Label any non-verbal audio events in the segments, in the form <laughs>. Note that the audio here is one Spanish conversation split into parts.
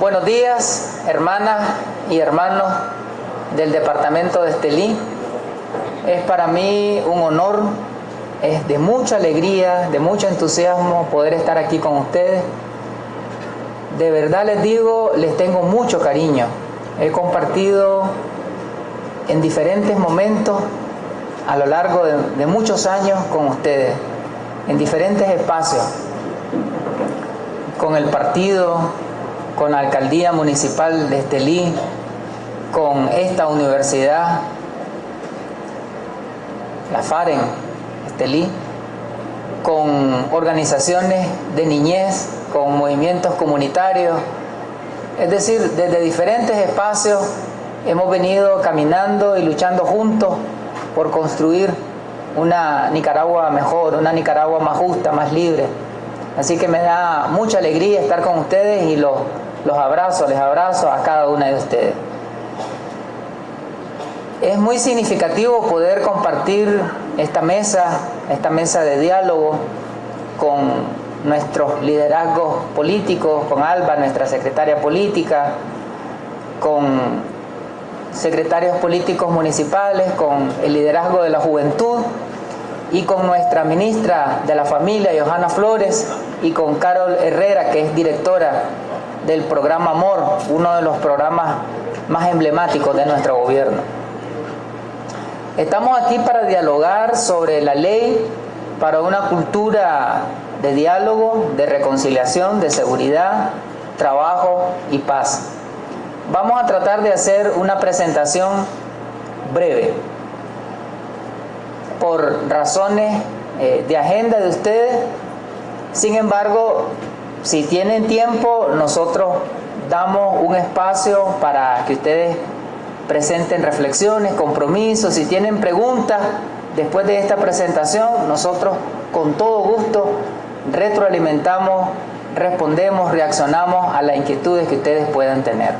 Buenos días, hermanas y hermanos del departamento de Estelí. Es para mí un honor, es de mucha alegría, de mucho entusiasmo poder estar aquí con ustedes. De verdad les digo, les tengo mucho cariño. He compartido en diferentes momentos a lo largo de, de muchos años con ustedes, en diferentes espacios, con el partido, con la alcaldía municipal de Estelí, con esta universidad, la FAREN, Estelí, con organizaciones de niñez, con movimientos comunitarios, es decir, desde diferentes espacios hemos venido caminando y luchando juntos por construir una Nicaragua mejor, una Nicaragua más justa, más libre. Así que me da mucha alegría estar con ustedes y los, los abrazo, les abrazo a cada una de ustedes. Es muy significativo poder compartir esta mesa, esta mesa de diálogo con nuestros liderazgos políticos, con Alba, nuestra secretaria política, con secretarios políticos municipales, con el liderazgo de la juventud y con nuestra ministra de la familia, Johanna Flores, y con Carol Herrera, que es directora del programa Amor, uno de los programas más emblemáticos de nuestro gobierno. Estamos aquí para dialogar sobre la ley para una cultura de diálogo, de reconciliación, de seguridad, trabajo y paz. Vamos a tratar de hacer una presentación breve por razones eh, de agenda de ustedes. Sin embargo, si tienen tiempo, nosotros damos un espacio para que ustedes presenten reflexiones, compromisos, si tienen preguntas después de esta presentación, nosotros con todo gusto retroalimentamos, respondemos, reaccionamos a las inquietudes que ustedes puedan tener.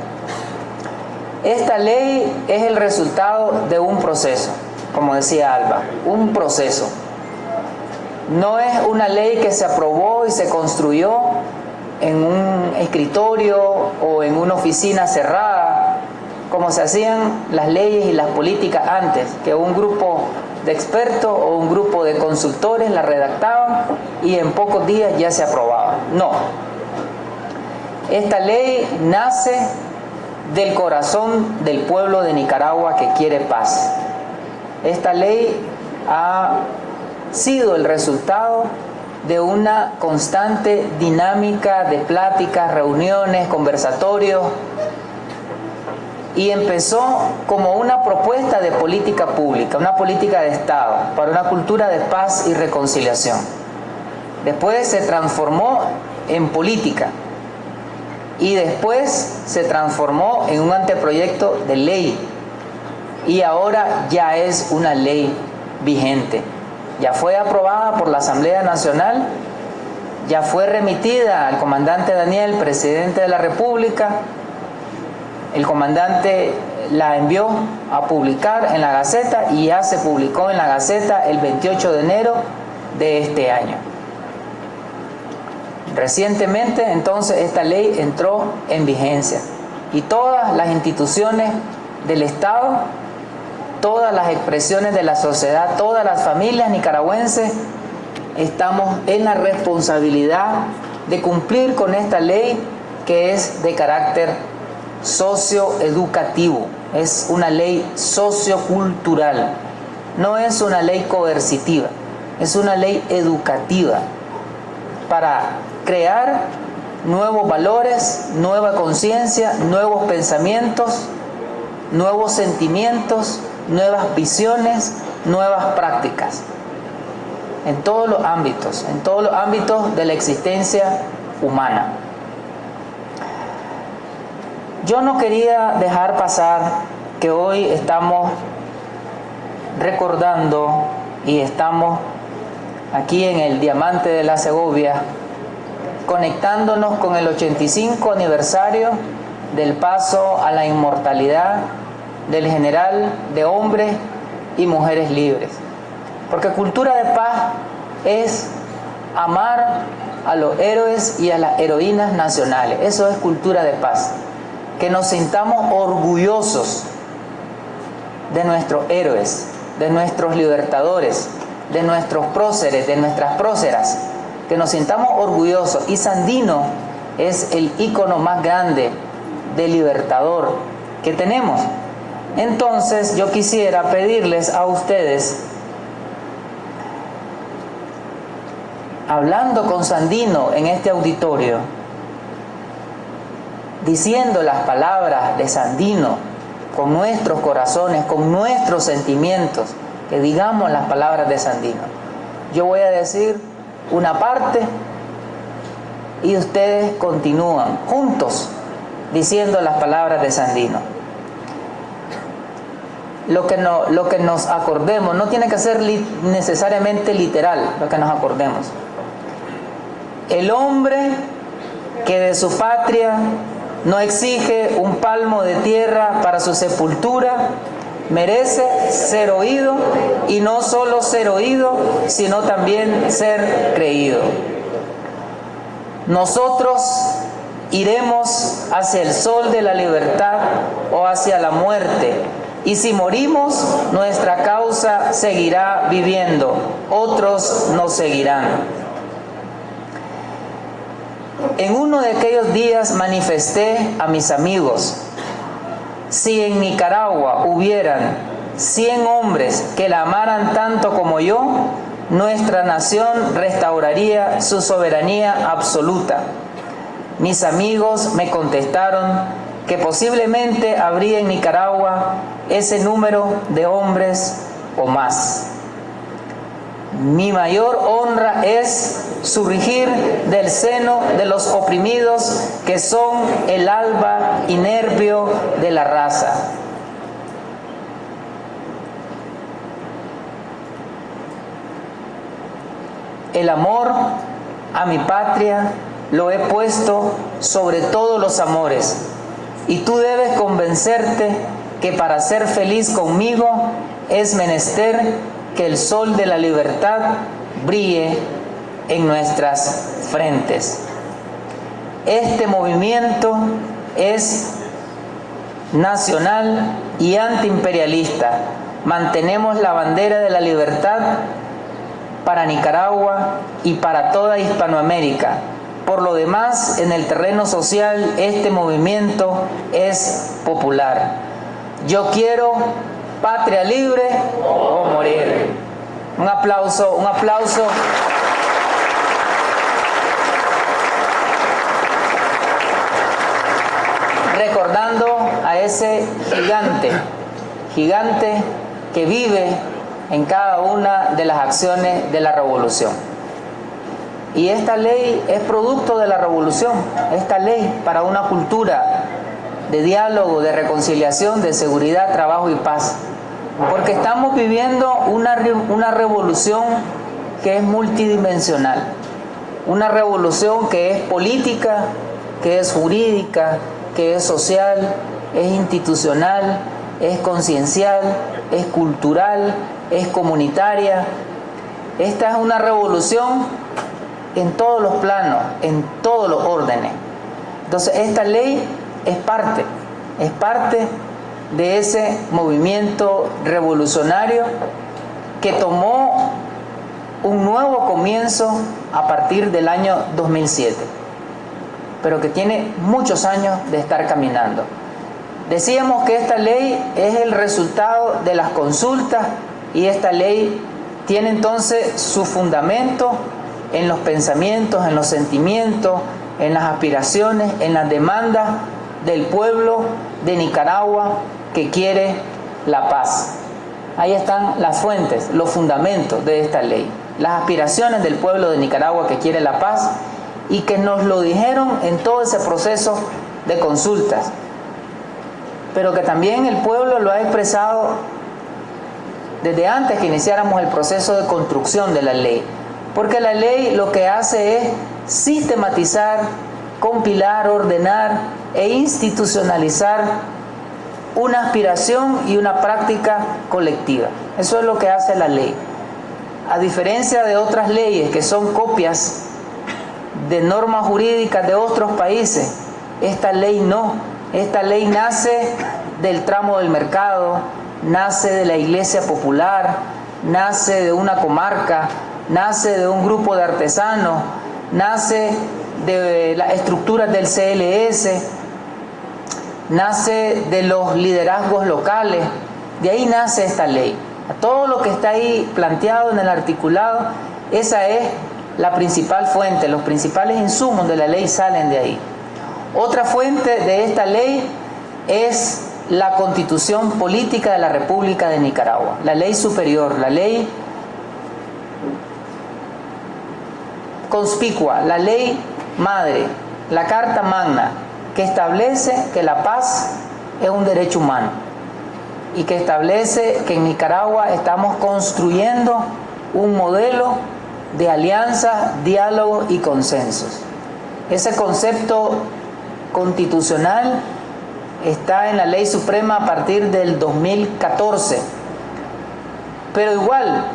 Esta ley es el resultado de un proceso, como decía Alba, un proceso. No es una ley que se aprobó y se construyó en un escritorio o en una oficina cerrada, como se hacían las leyes y las políticas antes, que un grupo de expertos o un grupo de consultores la redactaban y en pocos días ya se aprobaba. No. Esta ley nace del corazón del pueblo de Nicaragua que quiere paz. Esta ley ha sido el resultado de una constante dinámica de pláticas, reuniones, conversatorios y empezó como una propuesta de política pública, una política de Estado para una cultura de paz y reconciliación. Después se transformó en política y después se transformó en un anteproyecto de ley y ahora ya es una ley vigente. Ya fue aprobada por la Asamblea Nacional, ya fue remitida al comandante Daniel, presidente de la República, el comandante la envió a publicar en la Gaceta y ya se publicó en la Gaceta el 28 de enero de este año. Recientemente entonces esta ley entró en vigencia y todas las instituciones del Estado, todas las expresiones de la sociedad, todas las familias nicaragüenses estamos en la responsabilidad de cumplir con esta ley que es de carácter socioeducativo, es una ley sociocultural, no es una ley coercitiva, es una ley educativa para crear nuevos valores, nueva conciencia, nuevos pensamientos, nuevos sentimientos, nuevas visiones, nuevas prácticas. En todos los ámbitos, en todos los ámbitos de la existencia humana. Yo no quería dejar pasar que hoy estamos recordando y estamos aquí en el Diamante de la Segovia conectándonos con el 85 aniversario del paso a la inmortalidad del general de hombres y mujeres libres. Porque cultura de paz es amar a los héroes y a las heroínas nacionales. Eso es cultura de paz. Que nos sintamos orgullosos de nuestros héroes, de nuestros libertadores, de nuestros próceres, de nuestras próceras. Que nos sintamos orgullosos. Y Sandino es el ícono más grande de libertador que tenemos. Entonces yo quisiera pedirles a ustedes hablando con Sandino en este auditorio, diciendo las palabras de Sandino con nuestros corazones, con nuestros sentimientos, que digamos las palabras de Sandino. Yo voy a decir una parte y ustedes continúan juntos diciendo las palabras de Sandino. Lo que, no, lo que nos acordemos, no tiene que ser necesariamente literal lo que nos acordemos. El hombre que de su patria no exige un palmo de tierra para su sepultura, merece ser oído y no solo ser oído, sino también ser creído. Nosotros iremos hacia el sol de la libertad o hacia la muerte. Y si morimos, nuestra causa seguirá viviendo, otros nos seguirán. En uno de aquellos días manifesté a mis amigos, si en Nicaragua hubieran 100 hombres que la amaran tanto como yo, nuestra nación restauraría su soberanía absoluta. Mis amigos me contestaron que posiblemente habría en Nicaragua ese número de hombres o más. Mi mayor honra es surgir del seno de los oprimidos que son el alba y nervio de la raza. El amor a mi patria lo he puesto sobre todos los amores y tú debes convencerte que para ser feliz conmigo es menester que el sol de la libertad brille en nuestras frentes. Este movimiento es nacional y antiimperialista. Mantenemos la bandera de la libertad para Nicaragua y para toda Hispanoamérica. Por lo demás, en el terreno social, este movimiento es popular. Yo quiero patria libre o morir. Un aplauso, un aplauso. Recordando a ese gigante, gigante que vive en cada una de las acciones de la revolución. Y esta ley es producto de la revolución, esta ley para una cultura de diálogo, de reconciliación, de seguridad, trabajo y paz. Porque estamos viviendo una, una revolución que es multidimensional, una revolución que es política, que es jurídica, que es social, es institucional, es conciencial, es cultural, es comunitaria. Esta es una revolución en todos los planos, en todos los órdenes. Entonces esta ley es parte, es parte de ese movimiento revolucionario que tomó un nuevo comienzo a partir del año 2007, pero que tiene muchos años de estar caminando. Decíamos que esta ley es el resultado de las consultas y esta ley tiene entonces su fundamento en los pensamientos, en los sentimientos, en las aspiraciones, en las demandas del pueblo de Nicaragua que quiere la paz. Ahí están las fuentes, los fundamentos de esta ley. Las aspiraciones del pueblo de Nicaragua que quiere la paz y que nos lo dijeron en todo ese proceso de consultas. Pero que también el pueblo lo ha expresado desde antes que iniciáramos el proceso de construcción de la ley. Porque la ley lo que hace es sistematizar, compilar, ordenar e institucionalizar una aspiración y una práctica colectiva. Eso es lo que hace la ley. A diferencia de otras leyes que son copias de normas jurídicas de otros países. Esta ley no. Esta ley nace del tramo del mercado, nace de la iglesia popular, nace de una comarca, nace de un grupo de artesanos, nace de las estructuras del CLS, nace de los liderazgos locales. De ahí nace esta ley. Todo lo que está ahí planteado en el articulado, esa es la principal fuente, los principales insumos de la ley salen de ahí. Otra fuente de esta ley es la constitución política de la República de Nicaragua, la ley superior, la ley conspicua, la ley madre, la Carta Magna, que establece que la paz es un derecho humano y que establece que en Nicaragua estamos construyendo un modelo de alianza, diálogo y consensos. Ese concepto constitucional está en la ley suprema a partir del 2014, pero igual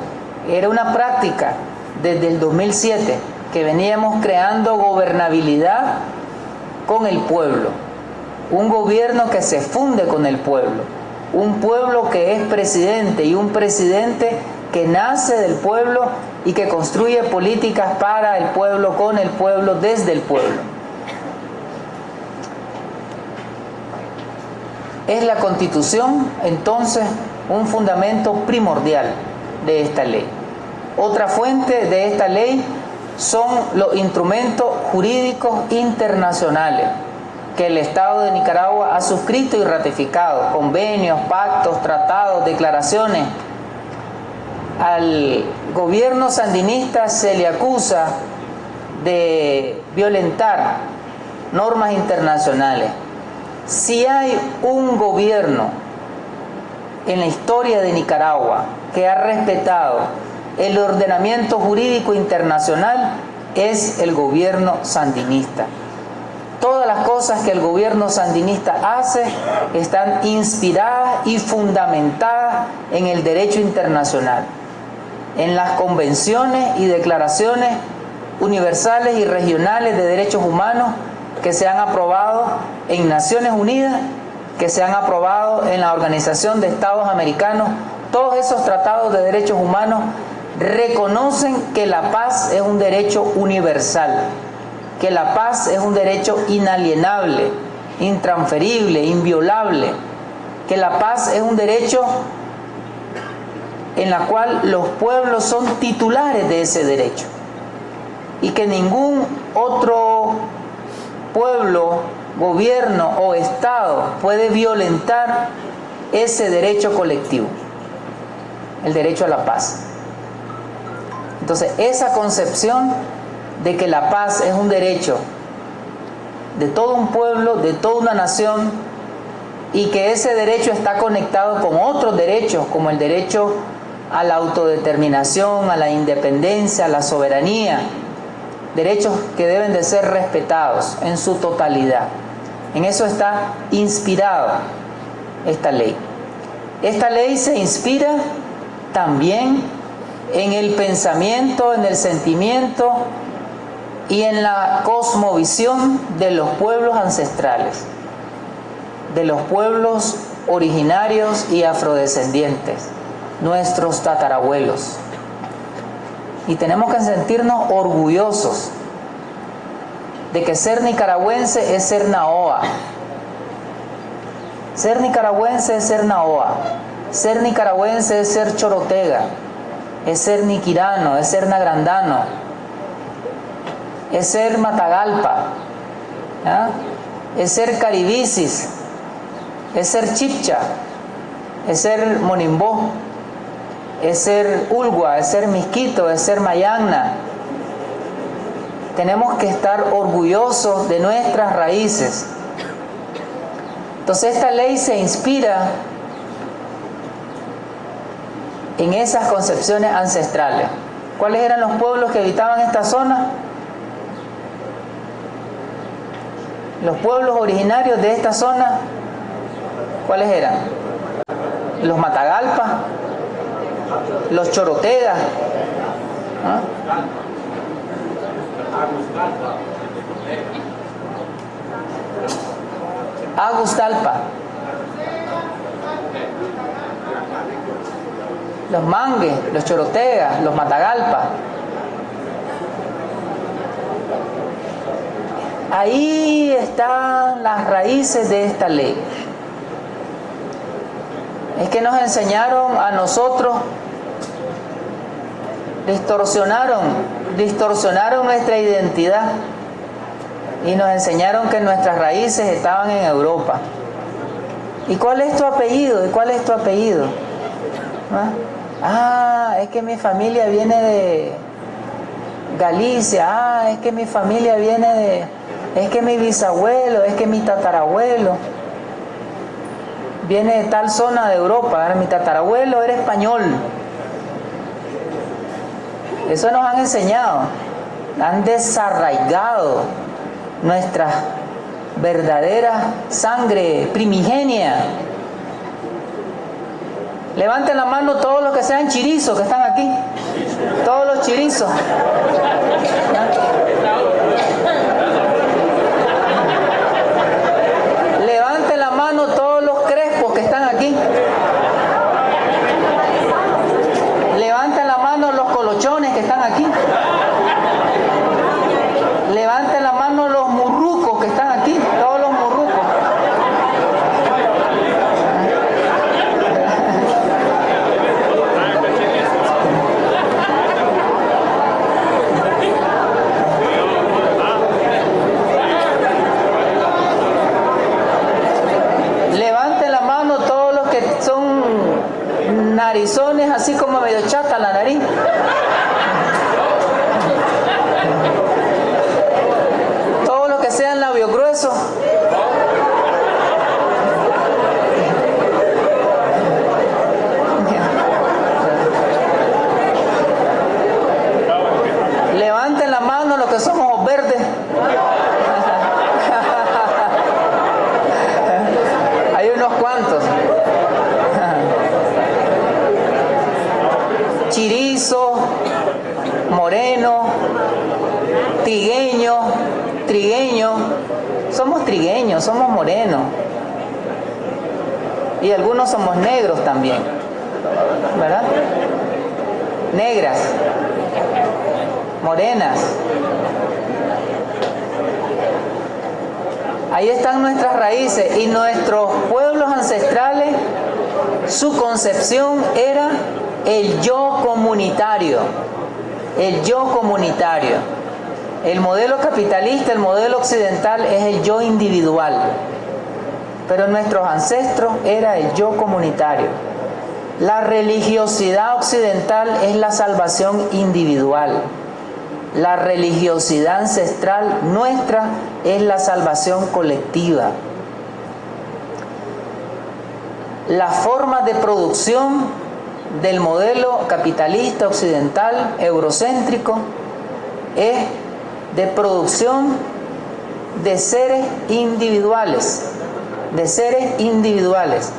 era una práctica desde el 2007 que veníamos creando gobernabilidad con el pueblo, un gobierno que se funde con el pueblo, un pueblo que es presidente y un presidente que nace del pueblo y que construye políticas para el pueblo, con el pueblo, desde el pueblo. Es la constitución entonces un fundamento primordial de esta ley. Otra fuente de esta ley son los instrumentos jurídicos internacionales que el Estado de Nicaragua ha suscrito y ratificado, convenios, pactos, tratados, declaraciones. Al gobierno sandinista se le acusa de violentar normas internacionales. Si hay un gobierno en la historia de Nicaragua que ha respetado el ordenamiento jurídico internacional, es el gobierno sandinista. Todas las cosas que el gobierno sandinista hace están inspiradas y fundamentadas en el derecho internacional, en las convenciones y declaraciones universales y regionales de derechos humanos que se han aprobado en Naciones Unidas, que se han aprobado en la Organización de Estados Americanos, todos esos tratados de derechos humanos reconocen que la paz es un derecho universal, que la paz es un derecho inalienable, intransferible, inviolable, que la paz es un derecho en la cual los pueblos son titulares de ese derecho y que ningún otro pueblo, gobierno o Estado puede violentar ese derecho colectivo, el derecho a la paz. Entonces, esa concepción de que la paz es un derecho de todo un pueblo, de toda una nación, y que ese derecho está conectado con otros derechos, como el derecho a la autodeterminación, a la independencia, a la soberanía, derechos que deben de ser respetados en su totalidad. En eso está inspirado esta ley. Esta ley se inspira también en el pensamiento, en el sentimiento y en la cosmovisión de los pueblos ancestrales, de los pueblos originarios y afrodescendientes, nuestros tatarabuelos. Y tenemos que sentirnos orgullosos de que ser nicaragüense es ser naoa. Ser nicaragüense es ser naoa. Ser nicaragüense es ser chorotega es ser niquirano, es ser nagrandano, es ser matagalpa, es ser caribicis, es ser chipcha, es ser monimbó, es ser ulgua, es ser misquito, es ser mayagna. Tenemos que estar orgullosos de nuestras raíces. Entonces esta ley se inspira en esas concepciones ancestrales. ¿Cuáles eran los pueblos que habitaban esta zona? Los pueblos originarios de esta zona, ¿cuáles eran? Los Matagalpa, los Chorotegas. Agustalpa. Los mangues, los chorotegas, los matagalpa. Ahí están las raíces de esta ley. Es que nos enseñaron a nosotros, distorsionaron, distorsionaron nuestra identidad y nos enseñaron que nuestras raíces estaban en Europa. ¿Y cuál es tu apellido? ¿Y cuál es tu apellido? ¿Ah? Ah, es que mi familia viene de Galicia, ah, es que mi familia viene de, es que mi bisabuelo, es que mi tatarabuelo viene de tal zona de Europa, mi tatarabuelo era español. Eso nos han enseñado, han desarraigado nuestra verdadera sangre primigenia. Levanten la mano todos los que sean chirizos que están aquí. Todos los chirizos la mano todos los crespos que están aquí. Levanten la mano los colochones que están aquí. Levanten la mano los murrucos que están aquí, todos los murrucos. Levanten la mano todos los que son narizones, así como medio chata la nariz. Todos los que sean labios gruesos. Levanten la mano los que son ojos verdes. Hay unos cuantos. Chirizo, moreno, trigueño, trigueño. Somos trigueños, somos morenos. Y algunos somos negros también. ¿Verdad? Negras, morenas. Ahí están raíces y nuestros pueblos ancestrales, su concepción era el yo comunitario, el yo comunitario. El modelo capitalista, el modelo occidental es el yo individual, pero nuestros ancestros era el yo comunitario. La religiosidad occidental es la salvación individual. La religiosidad ancestral nuestra es la salvación colectiva. La forma de producción del modelo capitalista occidental eurocéntrico es de producción de seres individuales, de seres individuales.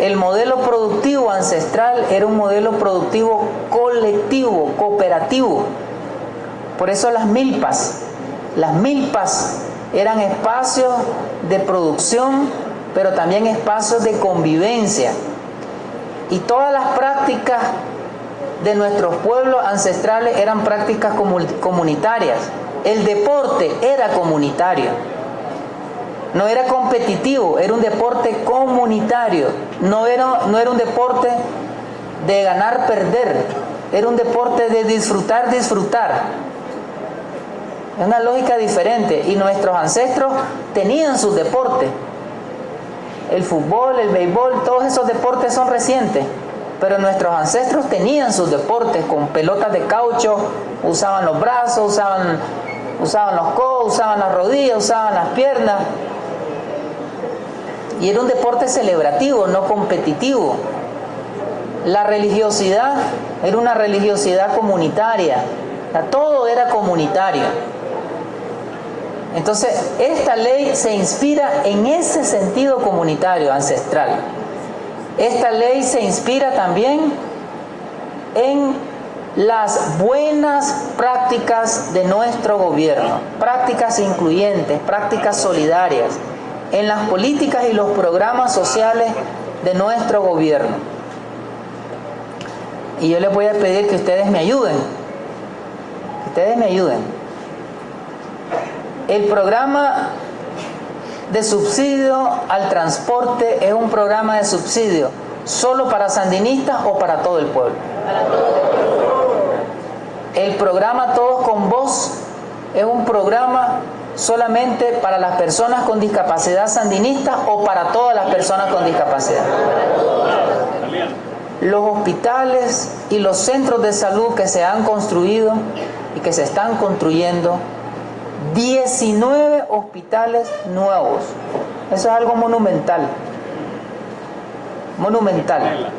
El modelo productivo ancestral era un modelo productivo colectivo, cooperativo. Por eso las milpas, las milpas eran espacios de producción, pero también espacios de convivencia. Y todas las prácticas de nuestros pueblos ancestrales eran prácticas comunitarias. El deporte era comunitario. No era competitivo, era un deporte comunitario. No era, un deporte de ganar, perder. Era un deporte de disfrutar, disfrutar. Es una lógica diferente. Y nuestros ancestros tenían sus deportes. El fútbol, el béisbol, todos esos deportes son recientes. Pero nuestros ancestros tenían sus deportes con pelotas de caucho, usaban los brazos, usaban, usaban los codos, usaban las rodillas, usaban las piernas. Y era un deporte celebrativo, no competitivo. La religiosidad era una religiosidad comunitaria. todo era comunitario. Entonces, esta ley se inspira en ese sentido comunitario ancestral. Esta ley se inspira también en las buenas prácticas de nuestro gobierno, prácticas incluyentes, prácticas solidarias, en las políticas y los programas sociales de nuestro gobierno. Y yo les voy a pedir que ustedes me ayuden, que ustedes me ayuden. El programa de subsidio al transporte es un programa de subsidio solo para sandinistas o para todo el pueblo. El programa Todos con Voz es un programa solamente para las personas con discapacidad sandinista o para todas las personas con discapacidad. Los hospitales y los centros de salud que se han construido y que se están construyendo, 19 hospitales nuevos. Eso es algo monumental. Monumental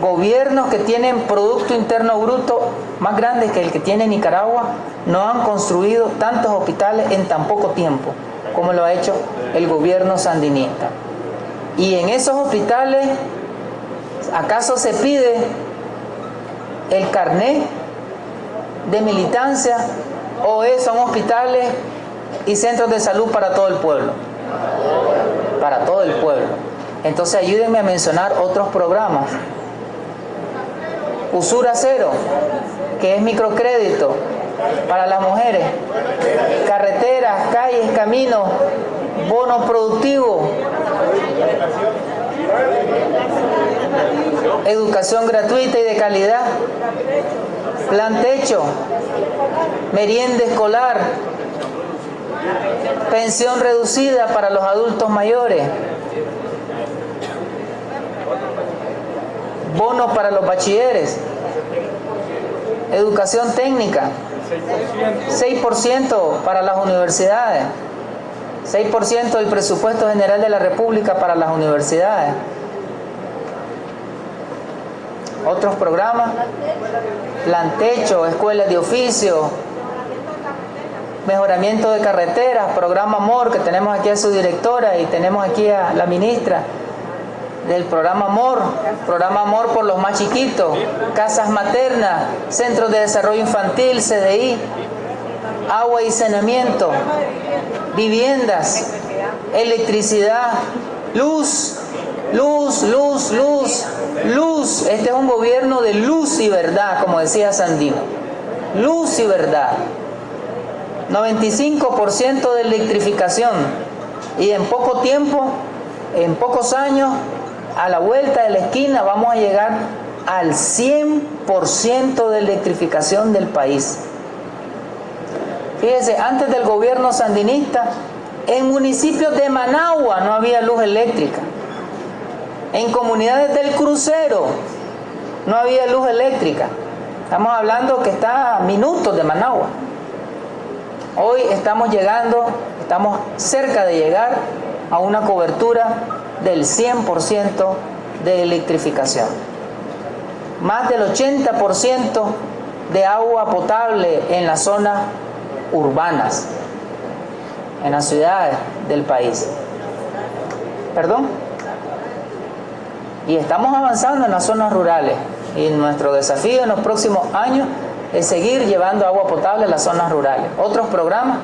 gobiernos que tienen Producto Interno Bruto más grande que el que tiene Nicaragua no han construido tantos hospitales en tan poco tiempo como lo ha hecho el gobierno sandinista. Y en esos hospitales, ¿acaso se pide el carné de militancia o son hospitales y centros de salud para todo el pueblo? Para todo el pueblo. Entonces ayúdenme a mencionar otros programas usura cero, que es microcrédito para las mujeres, carreteras, calles, caminos, bonos productivos, educación gratuita y de calidad, plan techo, merienda escolar, pensión reducida para los adultos mayores, bonos para los bachilleres, educación técnica, 6% para las universidades, 6% del presupuesto general de la República para las universidades. Otros programas, plan techo, escuelas de oficio, mejoramiento de carreteras, programa AMOR, que tenemos aquí a su directora y tenemos aquí a la ministra, del programa Amor, programa Amor por los más chiquitos, casas maternas, centros de desarrollo infantil, CDI, agua y saneamiento, viviendas, electricidad, luz, luz, luz, luz, luz. Este es un gobierno de luz y verdad, como decía Sandino. Luz y verdad. 95% de electrificación y en poco tiempo, en pocos años, a la vuelta de la esquina vamos a llegar al 100% de electrificación del país. Fíjese, antes del gobierno sandinista, en municipios de Managua no había luz eléctrica. En comunidades del crucero no había luz eléctrica. Estamos hablando que está a minutos de Managua. Hoy estamos llegando, estamos cerca de llegar a una cobertura del 100% de electrificación. Más del 80% de agua potable en las zonas urbanas, en las ciudades del país. ¿Perdón? Y estamos avanzando en las zonas rurales. Y nuestro desafío en los próximos años es seguir llevando agua potable a las zonas rurales. Otros programas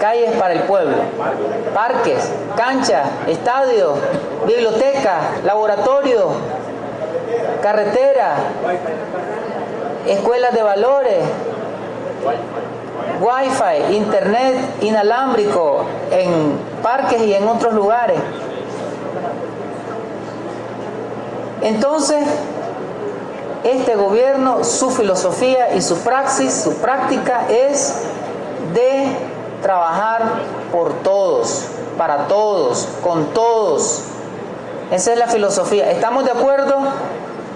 calles para el pueblo, parques, canchas, estadios, biblioteca, laboratorio, carretera, escuelas de valores, wifi, internet inalámbrico en parques y en otros lugares. Entonces, este gobierno, su filosofía y su praxis, su práctica es de trabajar por todos, para todos, con todos. Esa es la filosofía. ¿Estamos de acuerdo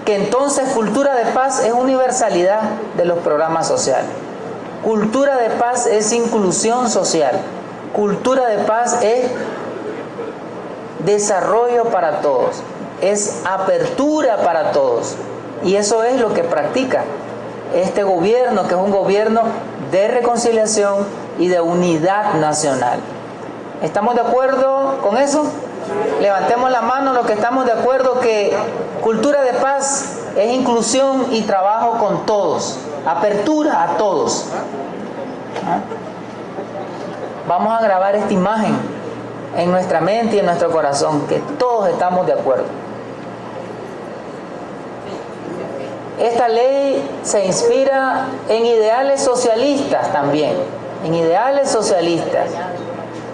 que entonces cultura de paz es universalidad de los programas sociales? Cultura de paz es inclusión social. Cultura de paz es desarrollo para todos. Es apertura para todos. Y eso es lo que practica este gobierno, que es un gobierno de reconciliación y de unidad nacional. ¿Estamos de acuerdo con eso? Levantemos la mano los que estamos de acuerdo que cultura de paz es inclusión y trabajo con todos, apertura a todos. ¿Ah? Vamos a grabar esta imagen en nuestra mente y en nuestro corazón, que todos estamos de acuerdo. Esta ley se inspira en ideales socialistas también, en ideales socialistas.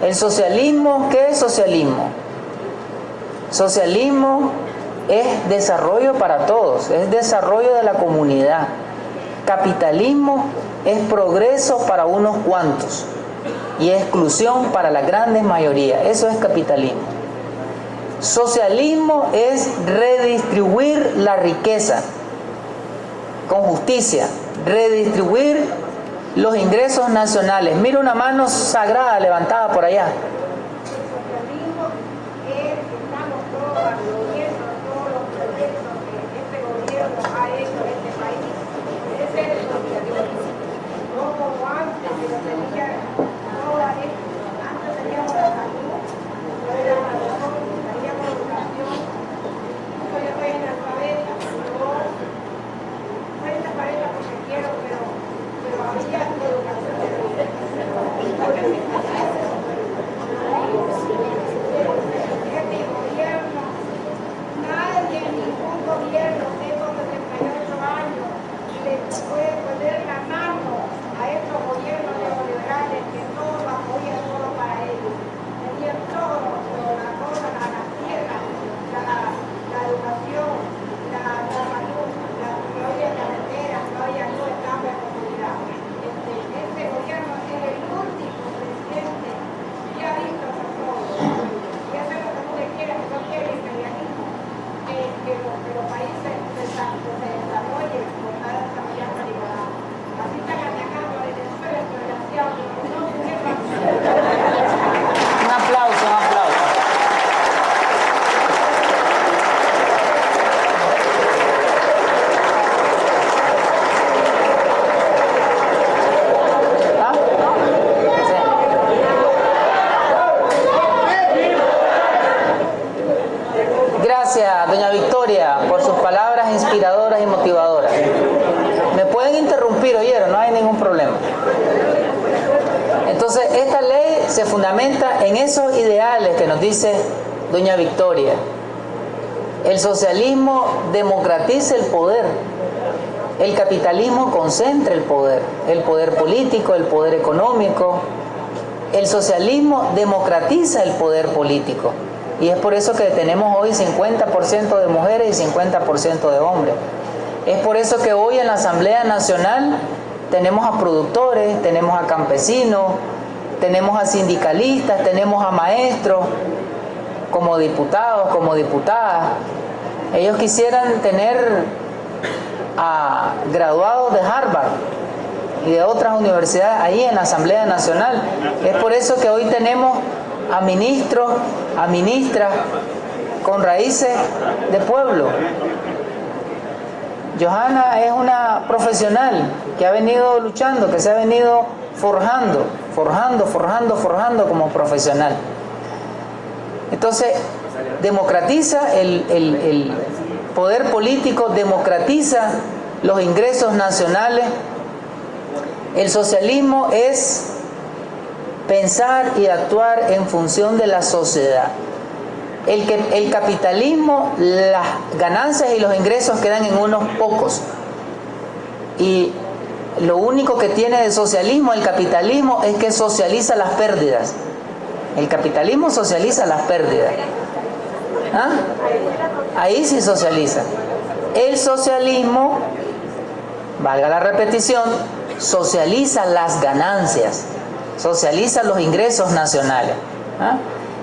El socialismo, ¿qué es socialismo? Socialismo es desarrollo para todos, es desarrollo de la comunidad. Capitalismo es progreso para unos cuantos y exclusión para la grandes mayoría. Eso es capitalismo. Socialismo es redistribuir la riqueza con justicia, redistribuir los ingresos nacionales. Mira una mano sagrada levantada por allá. Doña Victoria. El socialismo democratiza el poder. El capitalismo concentra el poder, el poder político, el poder económico. El socialismo democratiza el poder político. Y es por eso que tenemos hoy 50% de mujeres y 50% de hombres. Es por eso que hoy en la Asamblea Nacional tenemos a productores, tenemos a campesinos, tenemos a sindicalistas, tenemos a maestros, como diputados, como diputadas, ellos quisieran tener a graduados de Harvard y de otras universidades ahí en la Asamblea Nacional. Es por eso que hoy tenemos a ministros, a ministras con raíces de pueblo. Johanna es una profesional que ha venido luchando, que se ha venido forjando, forjando, forjando, forjando como profesional. Entonces, democratiza el, poder político, democratiza los ingresos nacionales. El socialismo es pensar y actuar en función de la sociedad. El, el capitalismo, las ganancias y los ingresos quedan en unos pocos. Y lo único que tiene de socialismo el capitalismo es que socializa las pérdidas. El capitalismo socializa las pérdidas. ¿Ah? Ahí sí socializa. El socialismo, valga la repetición, socializa las ganancias, socializa los ingresos nacionales. ¿Ah?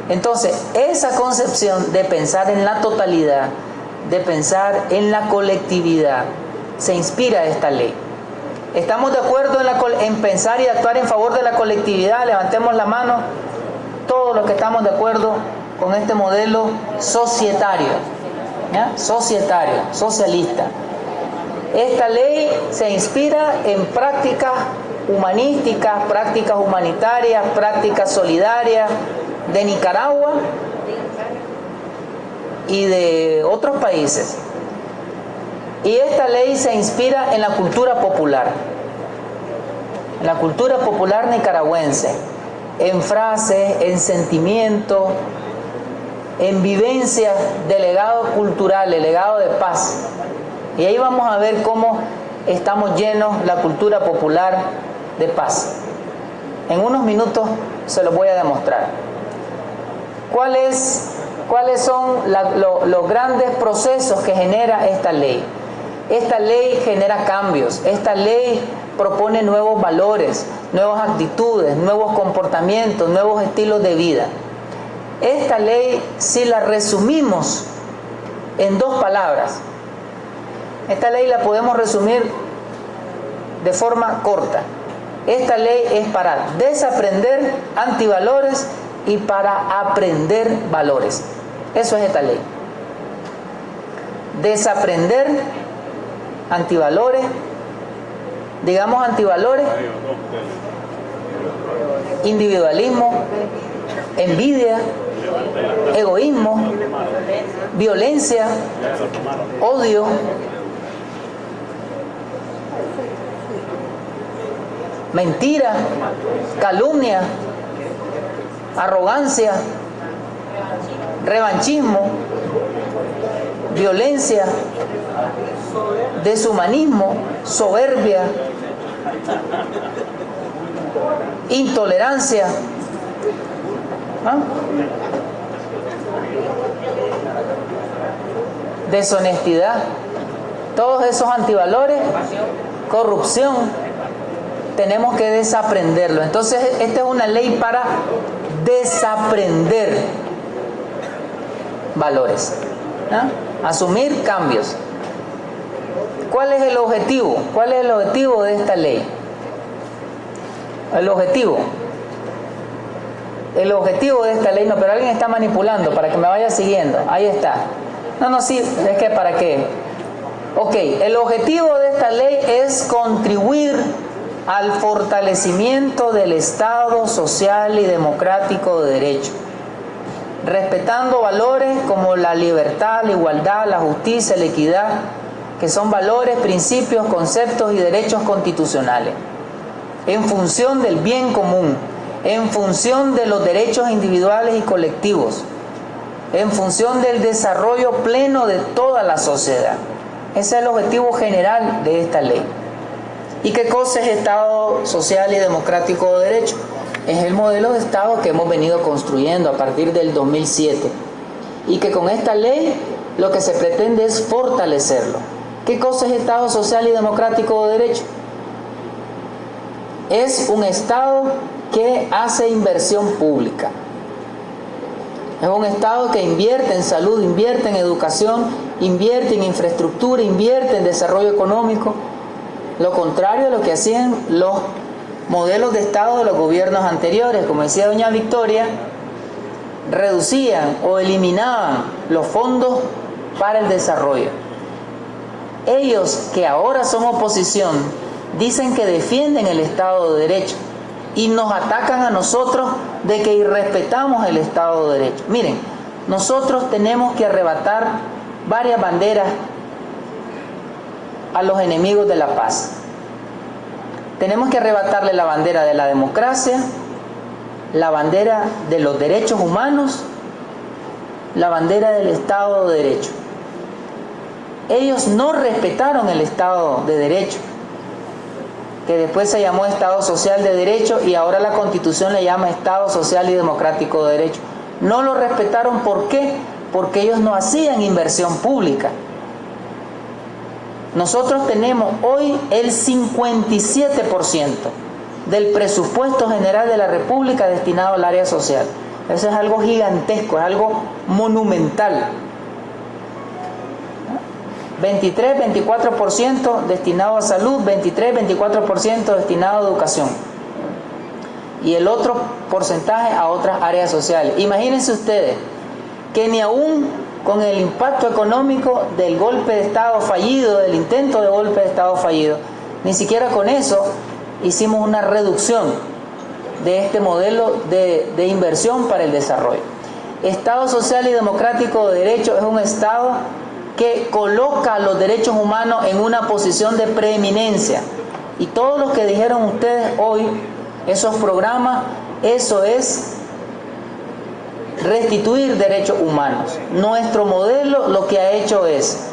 Entonces, esa concepción de pensar en la totalidad, de pensar en la colectividad, se inspira esta ley. ¿Estamos de acuerdo en, en pensar y actuar en favor de la colectividad? Levantemos la mano todos los que estamos de acuerdo con este modelo societario, societario, socialista. Esta ley se inspira en prácticas humanísticas, prácticas humanitarias, prácticas solidarias de Nicaragua y de otros países. Y esta ley se inspira en la cultura popular, en la cultura popular nicaragüense, en frases, en sentimiento, en vivencia de legado cultural, de legado de paz. Y ahí vamos a ver cómo estamos llenos la cultura popular de paz. En unos minutos se lo voy a demostrar. ¿Cuáles, cuáles son los grandes procesos que genera esta ley? Esta ley genera cambios, esta ley propone nuevos valores, nuevas actitudes, nuevos comportamientos, nuevos estilos de vida. Esta ley, si la resumimos en dos palabras, esta ley la podemos resumir de forma corta. Esta ley es para desaprender antivalores y para aprender valores. Eso es esta ley. Desaprender antivalores, digamos antivalores, individualismo, envidia, egoísmo, violencia, odio, mentira, calumnia, arrogancia, revanchismo, violencia, deshumanismo, soberbia, intolerancia. ¿ah? Deshonestidad, todos esos antivalores, corrupción, tenemos que desaprenderlo. Entonces, esta es una ley para desaprender valores, asumir cambios. ¿Cuál es el objetivo? ¿Cuál es el objetivo de esta ley? El objetivo. El objetivo de esta ley, no, pero alguien está manipulando para que me vaya siguiendo. Ahí está. No, no, sí, es que para qué. Ok, el objetivo de esta ley es contribuir al fortalecimiento del Estado social y democrático de derecho, respetando valores como la libertad, la igualdad, la justicia, la equidad, que son valores, principios, conceptos y derechos constitucionales, en función del bien común, en función de los derechos individuales y colectivos, en función del desarrollo pleno de toda la sociedad. Ese es el objetivo general de esta ley. ¿Y qué cosa es Estado social y democrático de derecho? Es el modelo de Estado que hemos venido construyendo a partir del 2007 y que con esta ley lo que se pretende es fortalecerlo. ¿Qué cosa es Estado social y democrático de derecho? Es un Estado que hace inversión pública. Es un Estado que invierte en salud, invierte en educación, invierte en infraestructura, invierte en desarrollo económico, lo contrario a lo que hacían los modelos de Estado de los gobiernos anteriores, como decía doña Victoria, reducían o eliminaban los fondos para el desarrollo. Ellos que ahora son oposición dicen que defienden el Estado de Derecho y nos atacan a nosotros de que irrespetamos el Estado de Derecho. Miren, nosotros tenemos que arrebatar varias banderas a los enemigos de la paz. Tenemos que arrebatarle la bandera de la democracia, la bandera de los derechos humanos, la bandera del Estado de Derecho. Ellos no respetaron el Estado de Derecho, que después se llamó Estado Social de Derecho y ahora la Constitución le llama Estado Social y Democrático de Derecho. No lo respetaron, ¿por qué? Porque ellos no hacían inversión pública. Nosotros tenemos hoy el 57% del presupuesto general de la República destinado al área social. Eso es algo gigantesco, es algo monumental. 23, 24% destinado a salud, 23, 24% destinado a educación. Y el otro porcentaje a otras áreas sociales. Imagínense ustedes que ni aún con el impacto económico del golpe de Estado fallido, del intento de golpe de Estado fallido. Ni siquiera con eso hicimos una reducción de este modelo de, de inversión para el desarrollo. Estado social y democrático de derecho es un Estado que coloca los derechos humanos en una posición de preeminencia. Y todo lo que dijeron ustedes hoy, esos programas, eso es restituir derechos humanos. Nuestro modelo lo que ha hecho es,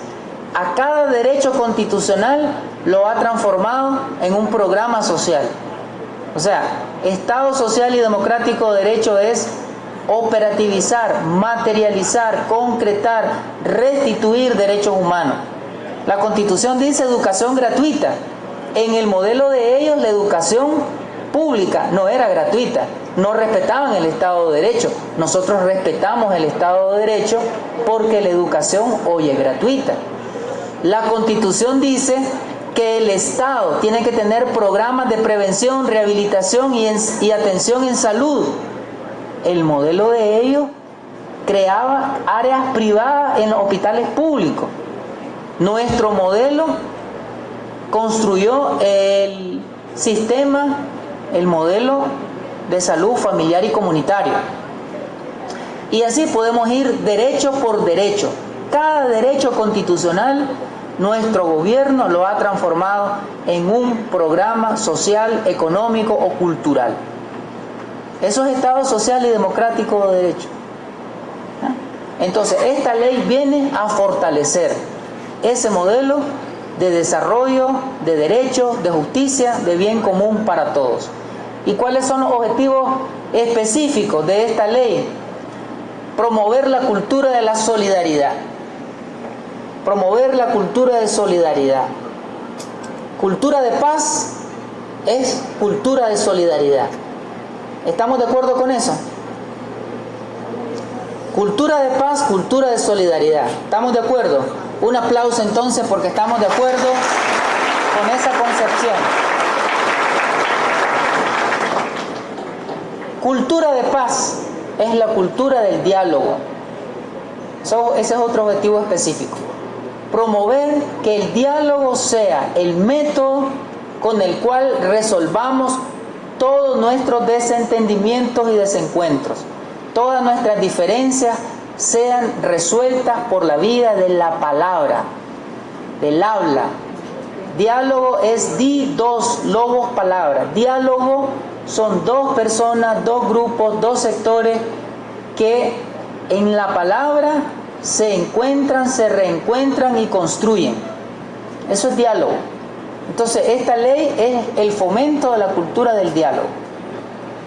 a cada derecho constitucional lo ha transformado en un programa social. O sea, Estado social y democrático de derecho es operativizar, materializar, concretar, restituir derechos humanos. La Constitución dice educación gratuita. En el modelo de ellos la educación pública no era gratuita, no respetaban el Estado de Derecho. Nosotros respetamos el Estado de Derecho porque la educación hoy es gratuita. La Constitución dice que el Estado tiene que tener programas de prevención, rehabilitación y, y atención en salud el modelo de ellos creaba áreas privadas en los hospitales públicos. Nuestro modelo construyó el sistema, el modelo de salud familiar y comunitario. Y así podemos ir derecho por derecho. Cada derecho constitucional, nuestro gobierno lo ha transformado en un programa social, económico o cultural. Eso es Estado social y democrático de derecho. ¿Ah? Entonces, esta ley viene a fortalecer ese modelo de desarrollo, de derecho, de justicia, de bien común para todos. ¿Y cuáles son los objetivos específicos de esta ley? Promover la cultura de la solidaridad. Promover la cultura de solidaridad. Cultura de paz es cultura de solidaridad. ¿Estamos de acuerdo con eso? Cultura de paz, cultura de solidaridad. ¿Estamos de acuerdo? Un aplauso entonces porque estamos de acuerdo con esa concepción. Cultura de paz es la cultura del diálogo. ese es otro objetivo específico. Promover que el diálogo sea el método con el cual resolvamos todos nuestros desentendimientos y desencuentros, todas nuestras diferencias sean resueltas por la vida de la palabra, del habla. Diálogo es di dos lobos palabras. Diálogo son dos personas, dos grupos, dos sectores que en la palabra se encuentran, se reencuentran y construyen. Eso es diálogo. Entonces, esta ley es el fomento de la cultura del diálogo.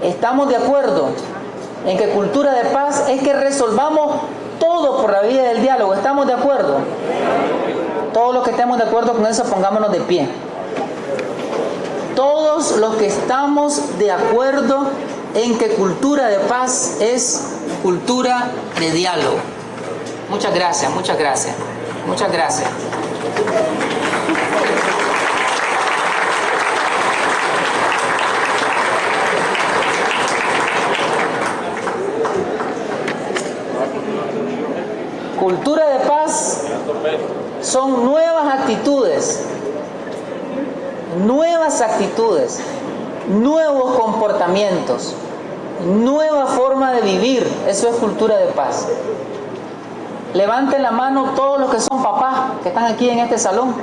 Estamos de acuerdo en que cultura de paz es que resolvamos todo por la vía del diálogo. ¿Estamos de acuerdo? Todos los que estemos de acuerdo con eso, pongámonos de pie. Todos los que estamos de acuerdo en que cultura de paz es cultura de diálogo. Muchas gracias, muchas gracias. Muchas gracias. Cultura de paz son nuevas actitudes, nuevas actitudes, nuevos comportamientos, nueva forma de vivir. Eso es cultura de paz. Levanten la mano todos los que son papás, que están aquí en este salón.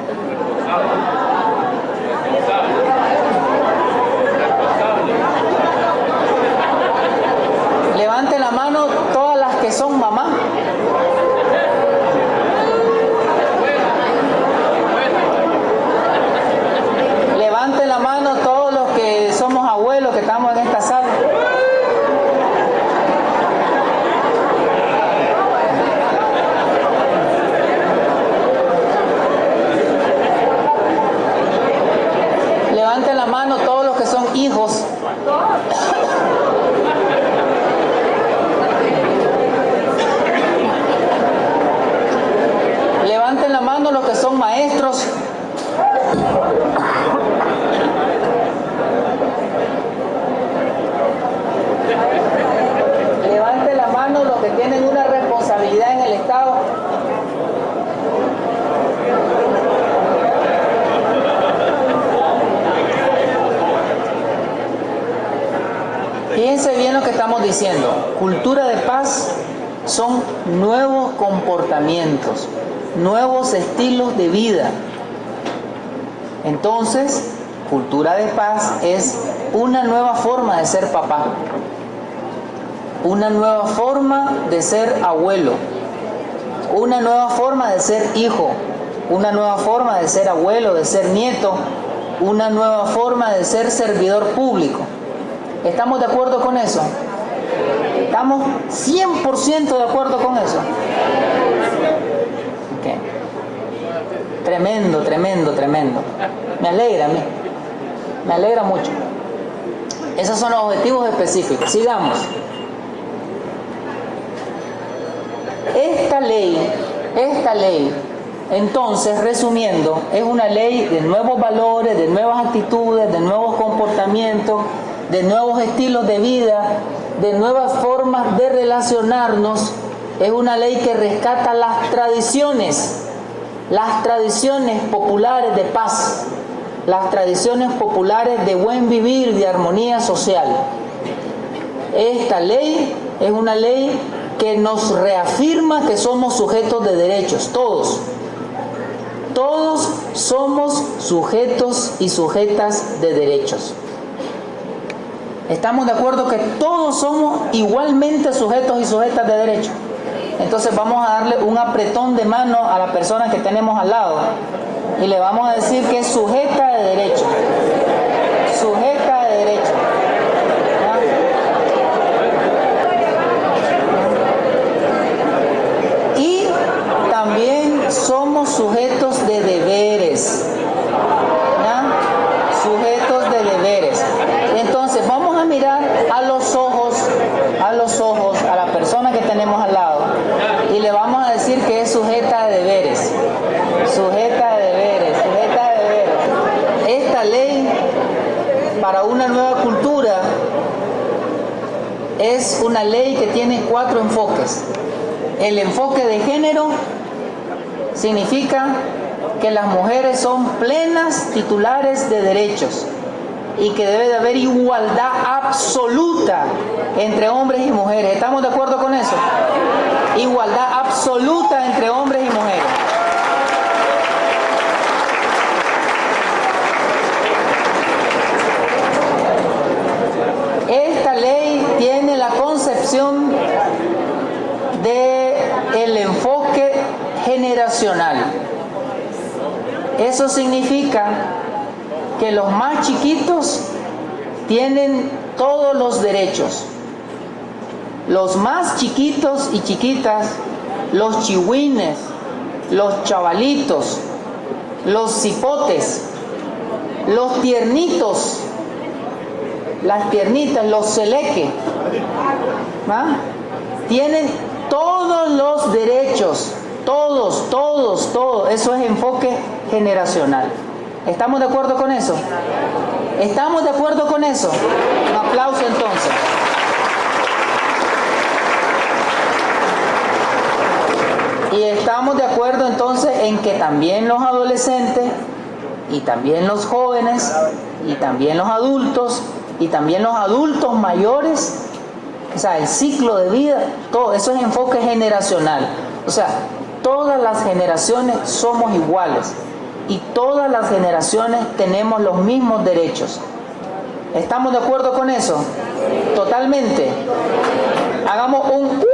Levanten la mano todas las que son mamás. estamos en esta sala. Levanten la mano todos los que son hijos. Levanten la mano los que son maestros. tienen una responsabilidad en el Estado. Fíjense bien lo que estamos diciendo. Cultura de paz son nuevos comportamientos, nuevos estilos de vida. Entonces, cultura de paz es una nueva forma de ser papá, una nueva forma de ser abuelo, una nueva forma de ser hijo, una nueva forma de ser abuelo, de ser nieto, una nueva forma de ser servidor público. ¿Estamos de acuerdo con eso? ¿Estamos 100% de acuerdo con eso? Tremendo, tremendo, tremendo. Me alegra. Me alegra mucho. Esos son los objetivos específicos. Sigamos. Esta ley, esta ley, entonces, resumiendo, es una ley de nuevos valores, de nuevas actitudes, de nuevos comportamientos, de nuevos estilos de vida, de nuevas formas de relacionarnos. Es una ley que rescata las tradiciones, las tradiciones populares de paz, las tradiciones populares de buen vivir, de armonía social. Esta ley es una ley que nos reafirma que somos sujetos de derechos, todos. Todos somos sujetos y sujetas de derechos. ¿Estamos de acuerdo que todos somos igualmente sujetos y sujetas de derechos? Entonces vamos a darle un apretón de mano a la persona que tenemos al lado y le vamos a decir que es sujeta de derecho. Sujeta de derecho. Y también somos sujetos de deberes. Sujetos de deberes. Entonces vamos a mirar a los ojos, a los ojos, a la persona que tenemos al lado y le vamos a decir que es sujeta de deberes. Sujeta de deberes, sujeta de deberes. Esta ley para una nueva cultura es una ley que tiene cuatro enfoques. El enfoque de género significa que las mujeres son plenas titulares de derechos y que debe de haber igualdad absoluta entre hombres y mujeres. ¿Estamos de acuerdo con eso? Igualdad absoluta entre hombres y mujeres. Esta ley tiene la concepción de el enfoque generacional. Eso significa que los más chiquitos tienen todos los derechos. Los más chiquitos y chiquitas, los chihuines, los chavalitos, los cipotes, los tiernitos, las tiernitas, los celeque, tienen todos los derechos, todos, todos, todos. Eso es enfoque generacional. ¿Estamos de acuerdo con eso? ¿Estamos de acuerdo con eso? Un aplauso entonces. Y estamos de acuerdo entonces en que también los adolescentes y también los jóvenes y también los adultos y también los adultos mayores, o sea, el ciclo de vida, todo eso es enfoque generacional. O sea, todas las generaciones somos iguales y todas las generaciones tenemos los mismos derechos. ¿Estamos de acuerdo con eso? Totalmente. Hagamos un... Uh,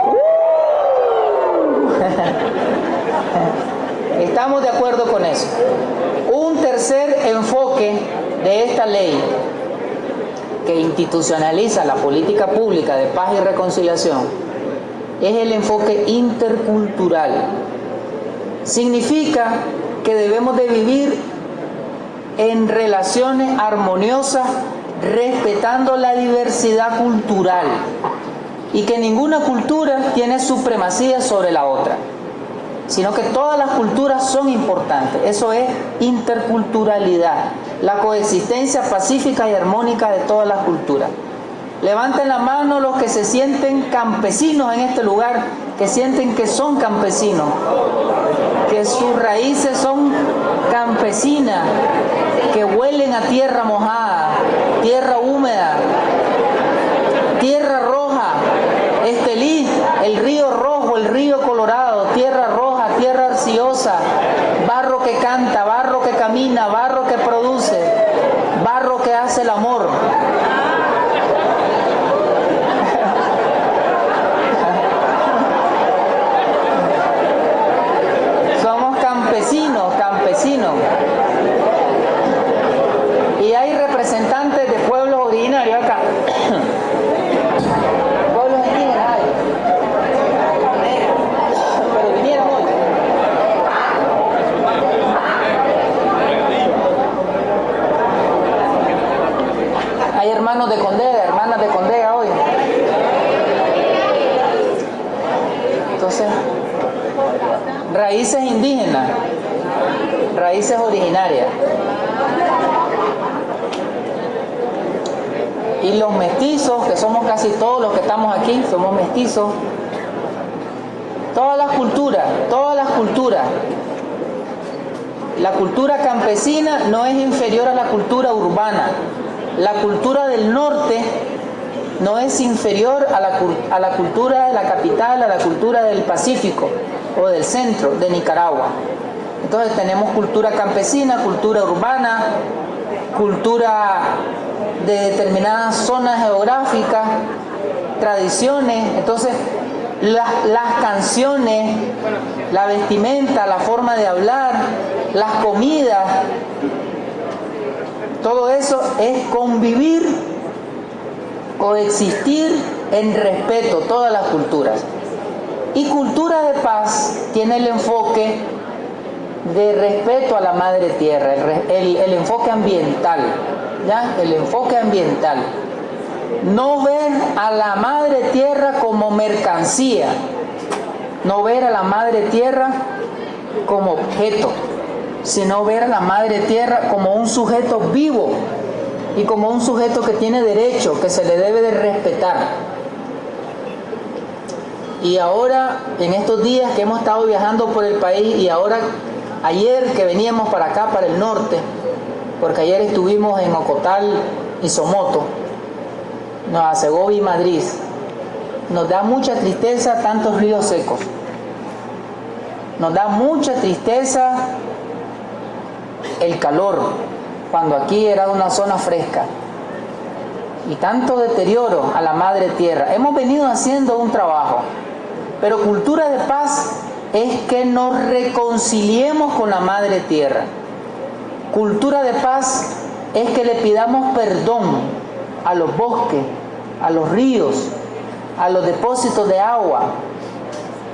uh. <laughs> Estamos de acuerdo con eso. Un tercer enfoque de esta ley que institucionaliza la política pública de paz y reconciliación es el enfoque intercultural. Significa que debemos de vivir en relaciones armoniosas respetando la diversidad cultural y que ninguna cultura tiene supremacía sobre la otra, sino que todas las culturas son importantes. Eso es interculturalidad, la coexistencia pacífica y armónica de todas las culturas. Levanten la mano los que se sienten campesinos en este lugar, que sienten que son campesinos, que sus raíces son campesinas, que huelen a tierra mojada, tierra húmeda, tierra roja, raíces originarias. Y los mestizos, que somos casi todos los que estamos aquí, somos mestizos. Todas las culturas, todas las culturas. La cultura campesina no es inferior a la cultura urbana. La cultura del norte no es inferior a la, a la cultura de la capital, a la cultura del Pacífico o del centro de Nicaragua. Entonces tenemos cultura campesina, cultura urbana, cultura de determinadas zonas geográficas, tradiciones. Entonces las canciones, la vestimenta, la forma de hablar, las comidas, todo eso es convivir, coexistir en respeto, todas las culturas. Y cultura de paz tiene el enfoque de respeto a la madre tierra, el, enfoque ambiental, ¿ya? El enfoque ambiental. No ver a la madre tierra como mercancía, no ver a la madre tierra como objeto, sino ver a la madre tierra como un sujeto vivo y como un sujeto que tiene derecho, que se le debe de respetar. Y ahora, en estos días que hemos estado viajando por el país y ahora, ayer que veníamos para acá, para el norte, porque ayer estuvimos en Ocotal y Somoto, Nueva Segovia y Madrid, nos da mucha tristeza tantos ríos secos. Nos da mucha tristeza el calor, cuando aquí era una zona fresca. Y tanto deterioro a la madre tierra. Hemos venido haciendo un trabajo pero cultura de paz es que nos reconciliemos con la madre tierra. Cultura de paz es que le pidamos perdón a los bosques, a los ríos, a los depósitos de agua.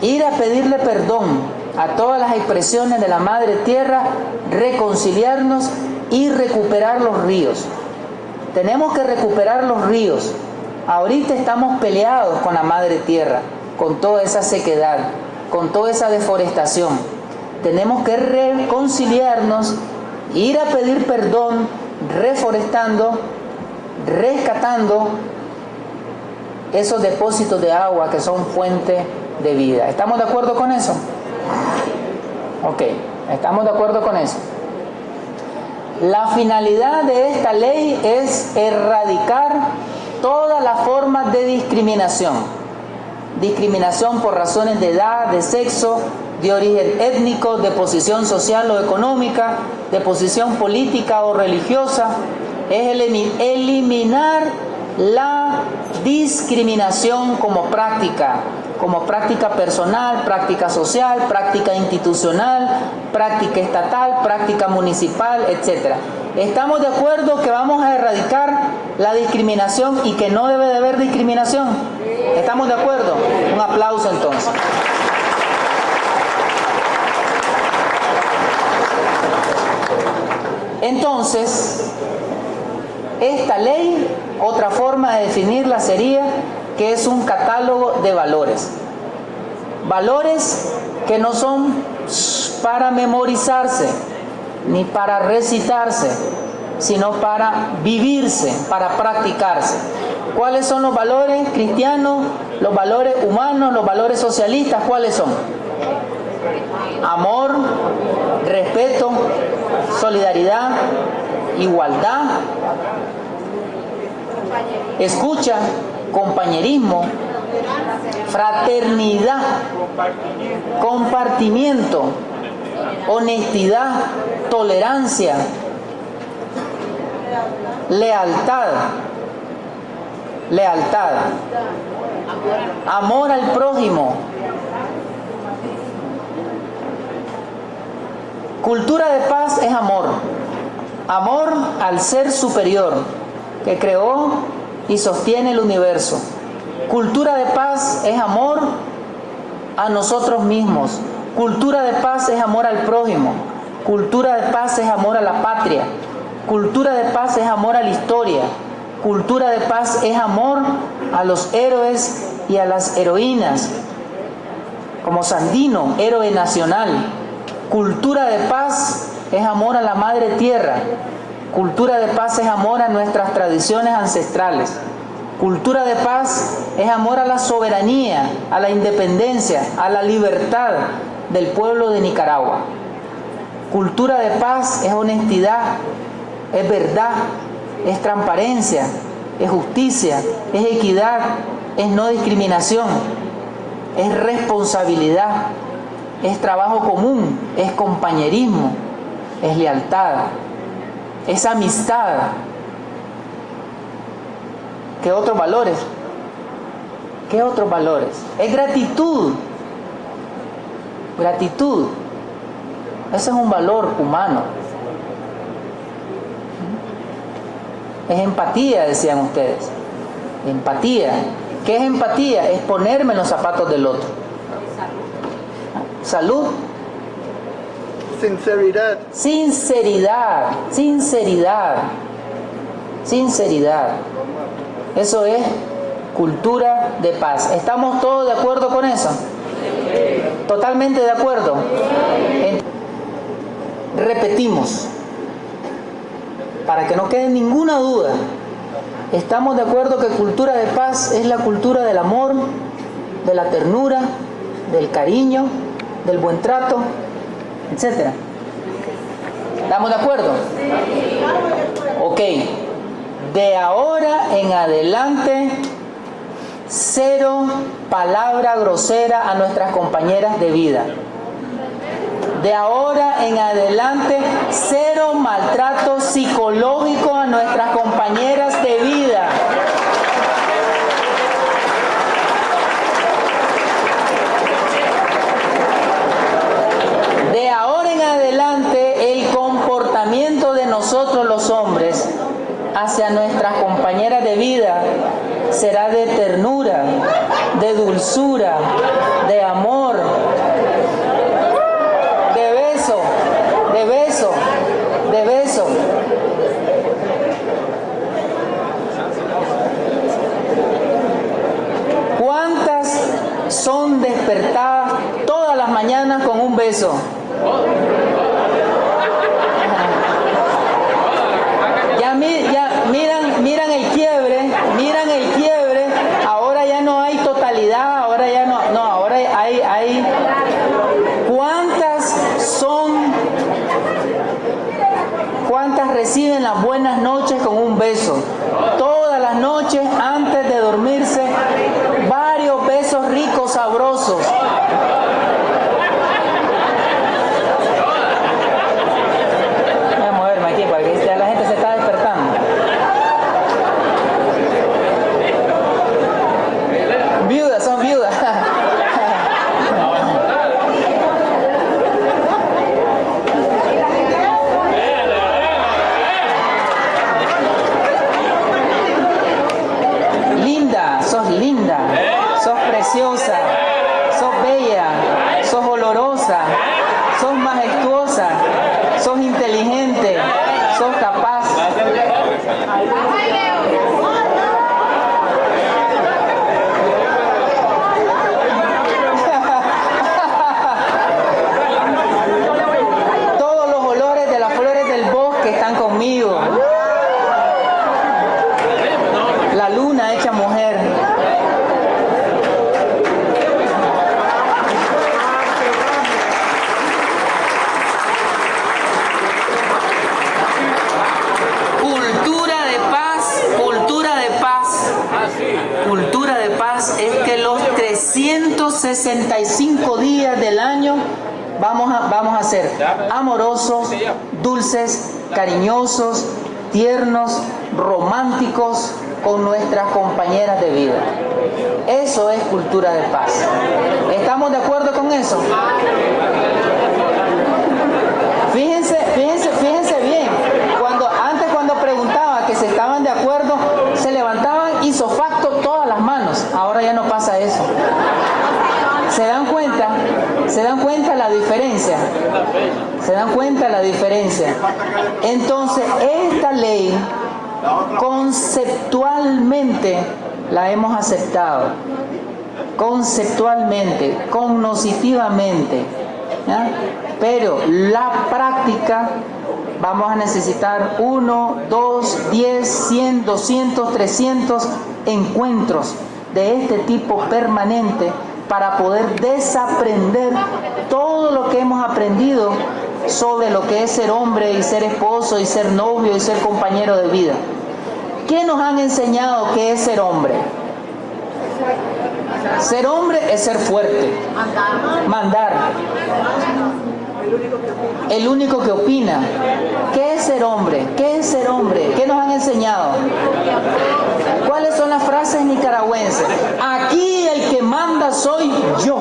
Ir a pedirle perdón a todas las expresiones de la madre tierra, reconciliarnos y recuperar los ríos. Tenemos que recuperar los ríos. Ahorita estamos peleados con la madre tierra con toda esa sequedad, con toda esa deforestación. Tenemos que reconciliarnos, ir a pedir perdón, reforestando, rescatando esos depósitos de agua que son fuente de vida. ¿Estamos de acuerdo con eso? Ok, estamos de acuerdo con eso. La finalidad de esta ley es erradicar todas las formas de discriminación discriminación por razones de edad, de sexo, de origen étnico, de posición social o económica, de posición política o religiosa, es eliminar la discriminación como práctica, como práctica personal, práctica social, práctica institucional, práctica estatal, práctica municipal, etc. ¿Estamos de acuerdo que vamos a erradicar la discriminación y que no debe de haber discriminación? ¿Estamos de acuerdo? Un aplauso entonces. Entonces, esta ley, otra forma de definirla sería que es un catálogo de valores. Valores que no son para memorizarse, ni para recitarse, sino para vivirse, para practicarse. ¿Cuáles son los valores cristianos, los valores humanos, los valores socialistas? ¿Cuáles son? Amor, respeto, solidaridad, igualdad, escucha, compañerismo, fraternidad, compartimiento, honestidad, tolerancia, lealtad, lealtad, amor al prójimo, cultura de paz es amor, amor al ser superior que creó y sostiene el universo. Cultura de paz es amor a nosotros mismos. Cultura de paz es amor al prójimo. Cultura de paz es amor a la patria. Cultura de paz es amor a la historia. Cultura de paz es amor a los héroes y a las heroínas. como Sandino, héroe nacional. Cultura de paz es amor a la madre tierra. Cultura de paz es amor a nuestras tradiciones ancestrales. Cultura de paz es amor a la soberanía, a la independencia, a la libertad del pueblo de Nicaragua. Cultura de paz es honestidad, es verdad, es transparencia, es justicia, es equidad, es no discriminación, es responsabilidad, es trabajo común, es compañerismo, es lealtad, es amistad. ¿Qué otros valores? ¿Qué otros valores? Es gratitud. Gratitud. Ese es un valor humano. Es empatía, decían ustedes. Empatía. ¿Qué es empatía? Es ponerme en los zapatos del otro. Salud. Sinceridad. Sinceridad. Sinceridad. Sinceridad. Eso es cultura de paz. ¿Estamos todos de acuerdo con eso? Totalmente de acuerdo. Repetimos, para que no quede ninguna duda, estamos de acuerdo que cultura de paz es la cultura del amor, de la ternura, del cariño, del buen trato, etc. ¿Estamos de acuerdo? Ok. De ahora en adelante, cero palabra grosera a nuestras compañeras de vida. De ahora en adelante, cero maltrato psicológico a nuestras compañeras de vida. De ahora en adelante, el comportamiento de nosotros los hombres hacia nuestras compañeras de vida será de ternura, de dulzura, de amor, de beso, de beso, de beso. ¿Cuántas son despertadas todas las mañanas con un beso? Ya, ya miran, miran el quiebre, miran el quiebre, ahora ya no hay totalidad, ahora ya no, no, ahora hay, hay, ¿cuántas son, cuántas reciben las buenas noches con un beso? Todas las noches antes de dormirse, varios besos ricos, sabrosos. Voy a moverme aquí para que ya la gente se está despertando. Viudas, son viudas. Linda, sos linda, sos preciosa, sos bella, sos olorosa, sos majestuosa, sos inteligente, sos capaz. Todos los olores de las flores del bosque están conmigo. La luna hecha mujer. Cultura de paz, cultura de paz. Cultura de paz es que los 365 días del año vamos a, vamos a ser amorosos, dulces, cariñosos, tiernos, románticos con nuestras compañeras de vida. Eso es cultura de paz. ¿Estamos de acuerdo con eso? Fíjense, fíjense, fíjense bien. Cuando antes cuando preguntaba que se estaban de acuerdo, se levantaban isofacto todas las manos. Ahora ya no pasa eso. ¿Se dan cuenta? ¿Se dan cuenta la diferencia? ¿Se dan cuenta la diferencia? Entonces, esta ley conceptualmente la hemos aceptado. conceptualmente, cognitivamente. Pero la práctica vamos a necesitar uno, dos, diez, cien, doscientos, trescientos encuentros de este tipo permanente para poder desaprender todo lo que hemos aprendido sobre lo que es ser hombre y ser esposo y ser novio y ser compañero de vida. ¿Qué nos han enseñado que es ser hombre? Ser hombre es ser fuerte. Mandar. El único que opina. ¿Qué es ser hombre? ¿Qué es ser hombre? ¿Qué nos han enseñado? ¿Cuáles son las frases nicaragüenses? Aquí el que manda soy yo.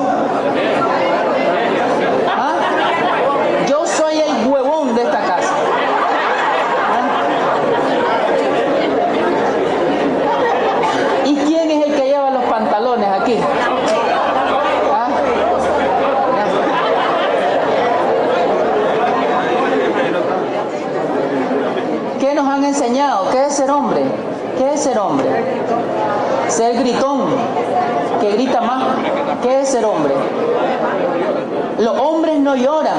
¿Ah? Yo soy el huevón de esta casa. ¿Y quién es el que lleva los pantalones aquí? ¿Ah? ¿Qué nos han enseñado? ¿Qué es ser hombre? ¿Qué es ser hombre? Ser gritón, que grita más. ¿Qué es ser hombre? Los hombres no lloran.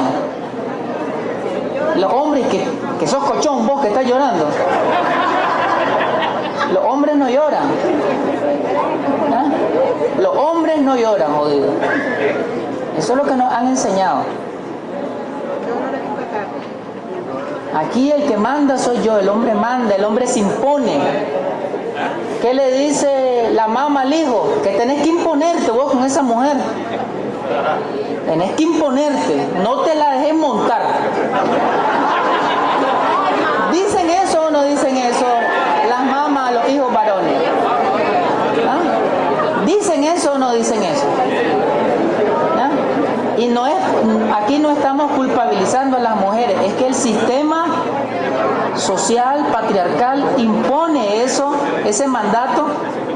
Los hombres que, que sos cochón, vos que estás llorando. Los hombres no lloran. ¿Ah? Los hombres no lloran, jodido. Eso es lo que nos han enseñado. Aquí el que manda soy yo, el hombre manda, el hombre se impone. ¿Qué le dice la mamá al hijo? Que tenés que imponerte vos con esa mujer. Tenés que imponerte, no te la dejes montar. ¿Dicen eso o no dicen eso las mamás, los hijos varones? ¿Ah? ¿Dicen eso o no dicen eso? ¿Ah? Y no es, aquí no estamos culpabilizando a las mujeres, es que el sistema social, patriarcal, impone eso, ese mandato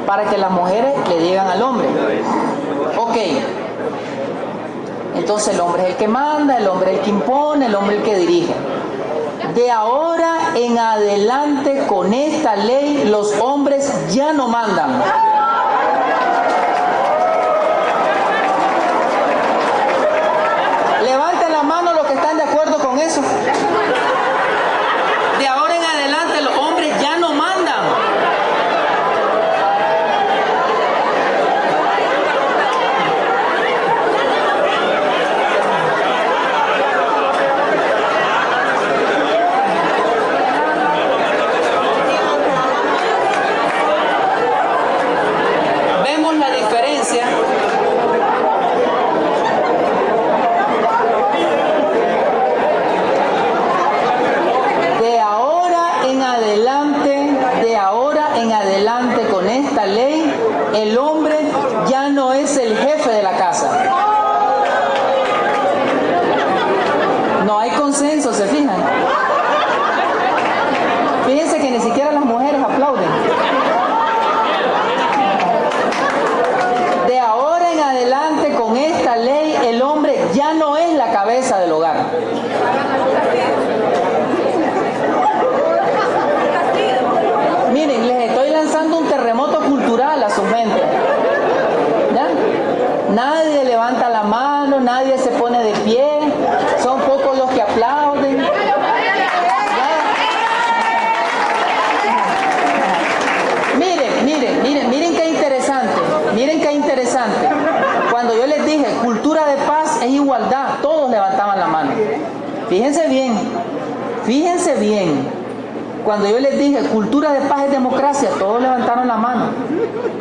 para que las mujeres le digan al hombre. Ok, entonces el hombre es el que manda, el hombre es el que impone, el hombre es el que dirige. De ahora en adelante con esta ley los hombres ya no mandan. Levanten la mano los que están de acuerdo con eso. De ahora en adelante los hombres ya no mandan. Vemos la diferencia. De ahora en adelante, de ahora en adelante con esta ley, el hombre ya no es el jefe de la casa. No hay consenso, ¿se fijan? Fíjense que ni siquiera las mujeres aplauden. De ahora en adelante con esta ley, el hombre ya no es la cabeza del hogar. Miren, les estoy lanzando un terremoto cultural a su mente. ¿Ya? Nadie levanta la mano, nadie se pone de pie, son pocos los que aplauden. ¿Ya? Miren, miren, miren, miren qué interesante, miren qué interesante. Cuando yo les dije cultura de paz es igualdad, todos levantaban la mano. Fíjense bien, fíjense bien. Cuando yo les dije cultura de paz es democracia, todos levantaron la mano.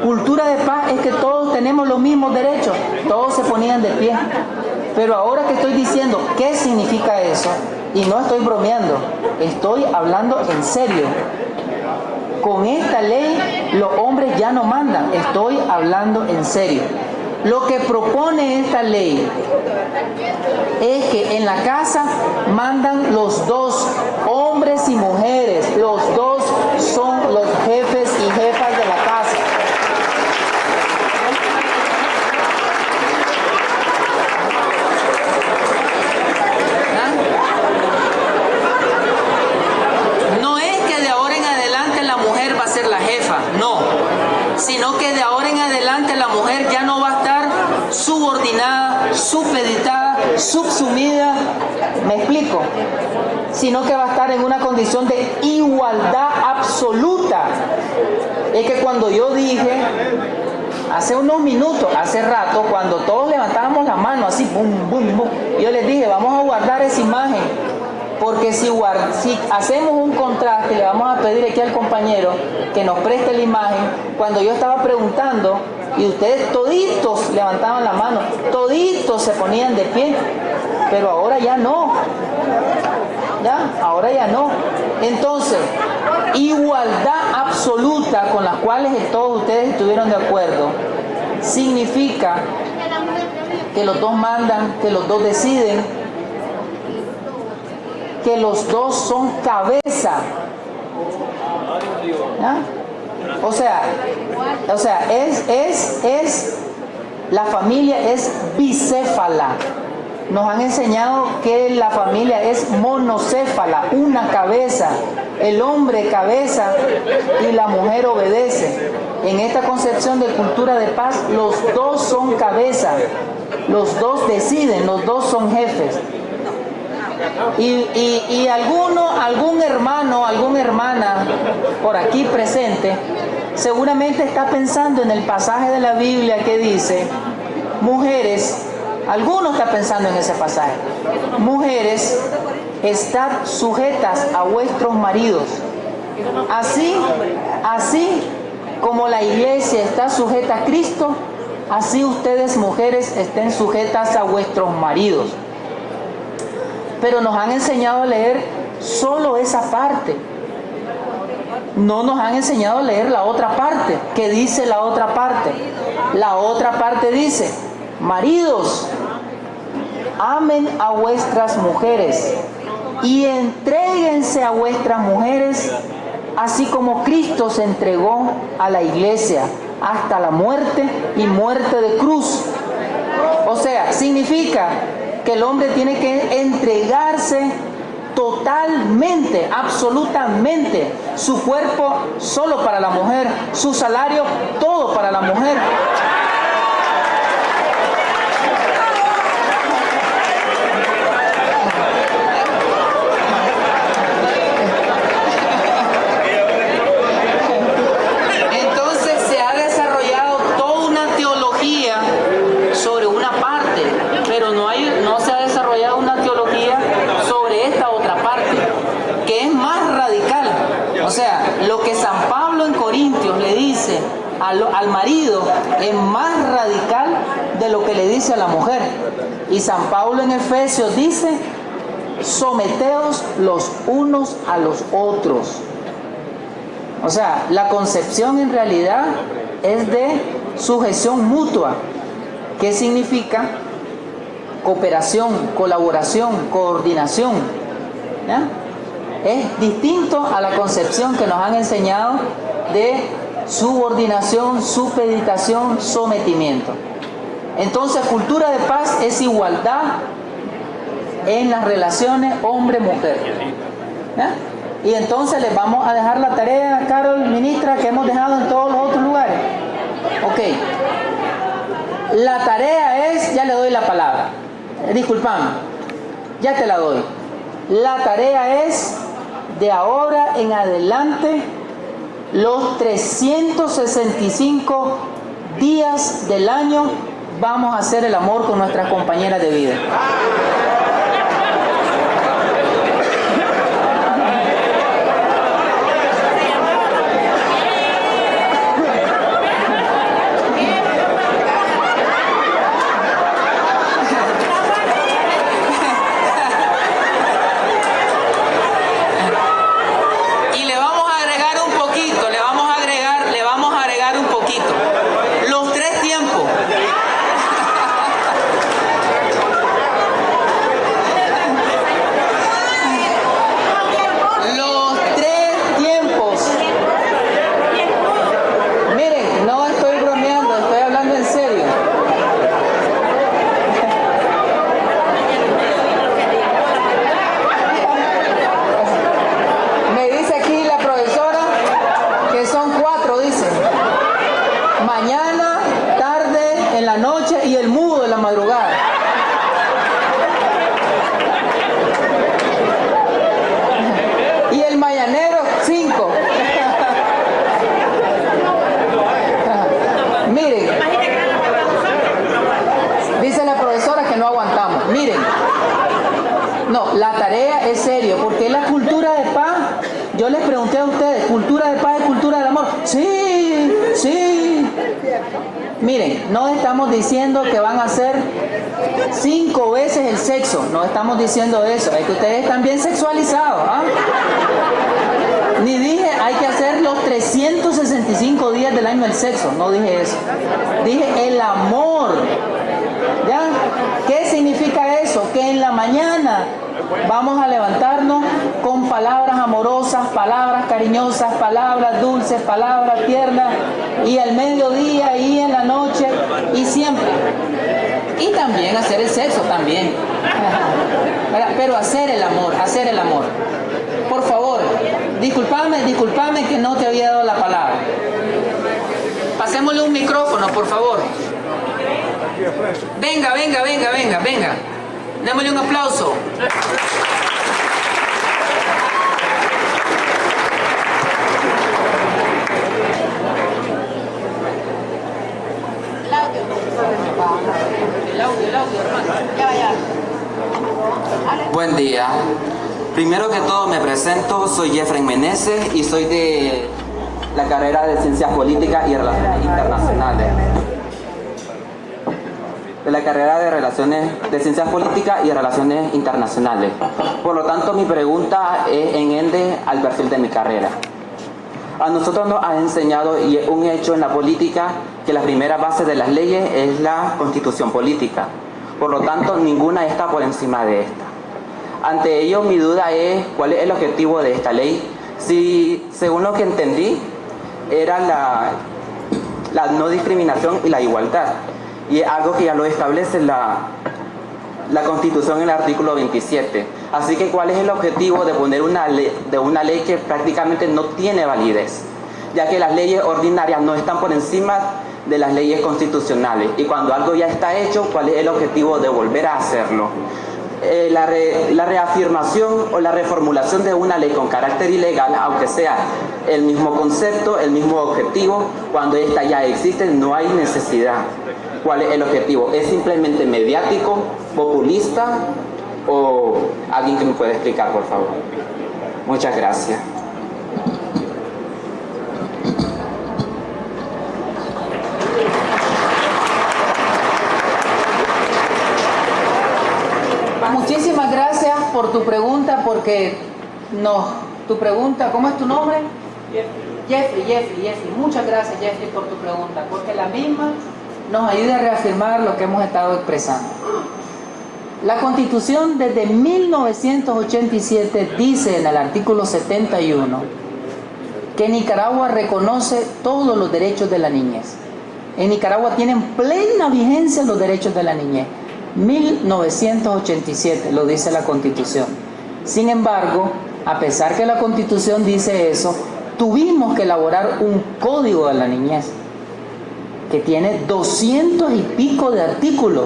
Cultura de paz es que todos tenemos los mismos derechos, todos se ponían de pie. Pero ahora que estoy diciendo qué significa eso, y no estoy bromeando, estoy hablando en serio. Con esta ley los hombres ya no mandan, estoy hablando en serio. Lo que propone esta ley es que en la casa mandan los dos, hombres y mujeres. Los dos son los jefes y jefas de la casa. ¿Ah? No es que de ahora en adelante la mujer va a ser la jefa, no, sino que de ahora ahora en adelante la mujer ya no va a estar subordinada, supeditada, subsumida, me explico, sino que va a estar en una condición de igualdad absoluta. Es que cuando yo dije, hace unos minutos, hace rato, cuando todos levantábamos la mano así, boom, boom, boom, yo les dije, vamos a guardar esa imagen porque si, hacemos un contraste, le vamos a pedir aquí al compañero que nos preste la imagen, cuando yo estaba preguntando y ustedes toditos levantaban la mano, toditos se ponían de pie, pero ahora ya no. ¿Ya? Ahora ya no. Entonces, igualdad absoluta con las cuales todos ustedes estuvieron de acuerdo, significa que los dos mandan, que los dos deciden, que los dos son cabeza. O sea, o sea, es, es, es, la familia es bicéfala. Nos han enseñado que la familia es monocéfala, una cabeza. El hombre cabeza y la mujer obedece. En esta concepción de cultura de paz, los dos son cabeza. Los dos deciden, los dos son jefes. Y, alguno, algún hermano, alguna hermana por aquí presente, seguramente está pensando en el pasaje de la Biblia que dice, mujeres, alguno está pensando en ese pasaje, mujeres, estad sujetas a vuestros maridos. Así, así como la iglesia está sujeta a Cristo, así ustedes mujeres estén sujetas a vuestros maridos pero nos han enseñado a leer solo esa parte. No nos han enseñado a leer la otra parte. ¿Qué dice la otra parte? La otra parte dice, maridos, amen a vuestras mujeres y entréguense a vuestras mujeres, así como Cristo se entregó a la iglesia hasta la muerte y muerte de cruz. O sea, significa que el hombre tiene que entregarse totalmente, absolutamente, su cuerpo solo para la mujer, su salario todo para la mujer. al, marido es más radical de a la mujer. Y San Pablo en Efesios dice, someteos los unos a los otros. O sea, la concepción en realidad es de sujeción mutua. ¿Qué significa? Cooperación, colaboración, coordinación. Es distinto a la concepción que nos han enseñado de subordinación, supeditación, sometimiento. Entonces, cultura de paz es igualdad en las relaciones hombre-mujer. Y entonces les vamos a dejar la tarea, Carol, ministra, que hemos dejado en todos los otros lugares. Ok. La tarea es, ya le doy la palabra. Disculpame, ya te la doy. La tarea es de ahora en adelante los 365 días del año vamos a hacer el amor con nuestras compañeras de vida. Diciendo que van a hacer cinco veces el sexo, no estamos diciendo eso, es que ustedes están bien sexualizados. ¿ah? Ni dije hay que hacer los 365 días del año el sexo, no dije eso. Dije el amor. ¿Ya? ¿Qué significa eso? Que en la mañana vamos a levantarnos palabras amorosas, palabras cariñosas, palabras dulces, palabras tiernas, y al mediodía y en la noche y siempre. Y también hacer el sexo también. Pero hacer el amor, hacer el amor. Por favor, disculpame, disculpame que no te había dado la palabra. Pasémosle un micrófono, por favor. Venga, venga, venga, venga, venga. Démosle un aplauso. Buen día. Primero que todo me presento, soy Jeffrey Meneses y soy de la carrera de Ciencias Políticas y Relaciones Internacionales. De la carrera de Relaciones de Ciencias Políticas y Relaciones Internacionales. Por lo tanto, mi pregunta es en ende al perfil de mi carrera. A nosotros nos ha enseñado, y es un hecho en la política, que la primera base de las leyes es la constitución política. Por lo tanto, ninguna está por encima de esta. Ante ello, mi duda es cuál es el objetivo de esta ley. Si, según lo que entendí, era la, no discriminación y la igualdad. Y es algo que ya lo establece la, la Constitución en el artículo 27. Así que, ¿cuál es el objetivo de poner una de una ley que prácticamente no tiene validez? Ya que las leyes ordinarias no están por encima de las leyes constitucionales. Y cuando algo ya está hecho, ¿cuál es el objetivo de volver a hacerlo? Eh, la, reafirmación o la reformulación de una ley con carácter ilegal, aunque sea el mismo concepto, el mismo objetivo, cuando esta ya existe no hay necesidad. ¿Cuál es el objetivo? ¿Es simplemente mediático, populista o alguien que me pueda explicar, por favor? Muchas gracias. Muchísimas gracias por tu pregunta, porque no, tu pregunta, ¿cómo es tu nombre? Jeffrey, Jeffrey, Jeffrey. Muchas gracias, Jeffrey, por tu pregunta, porque la misma nos ayuda a reafirmar lo que hemos estado expresando. La Constitución desde 1987 dice en el artículo 71 que Nicaragua reconoce todos los derechos de la niñez. En Nicaragua tienen plena vigencia los derechos de la niñez. 1987 lo dice la Constitución. Sin embargo, a pesar que la Constitución dice eso, tuvimos que elaborar un código de la niñez que tiene 200 y pico de artículos.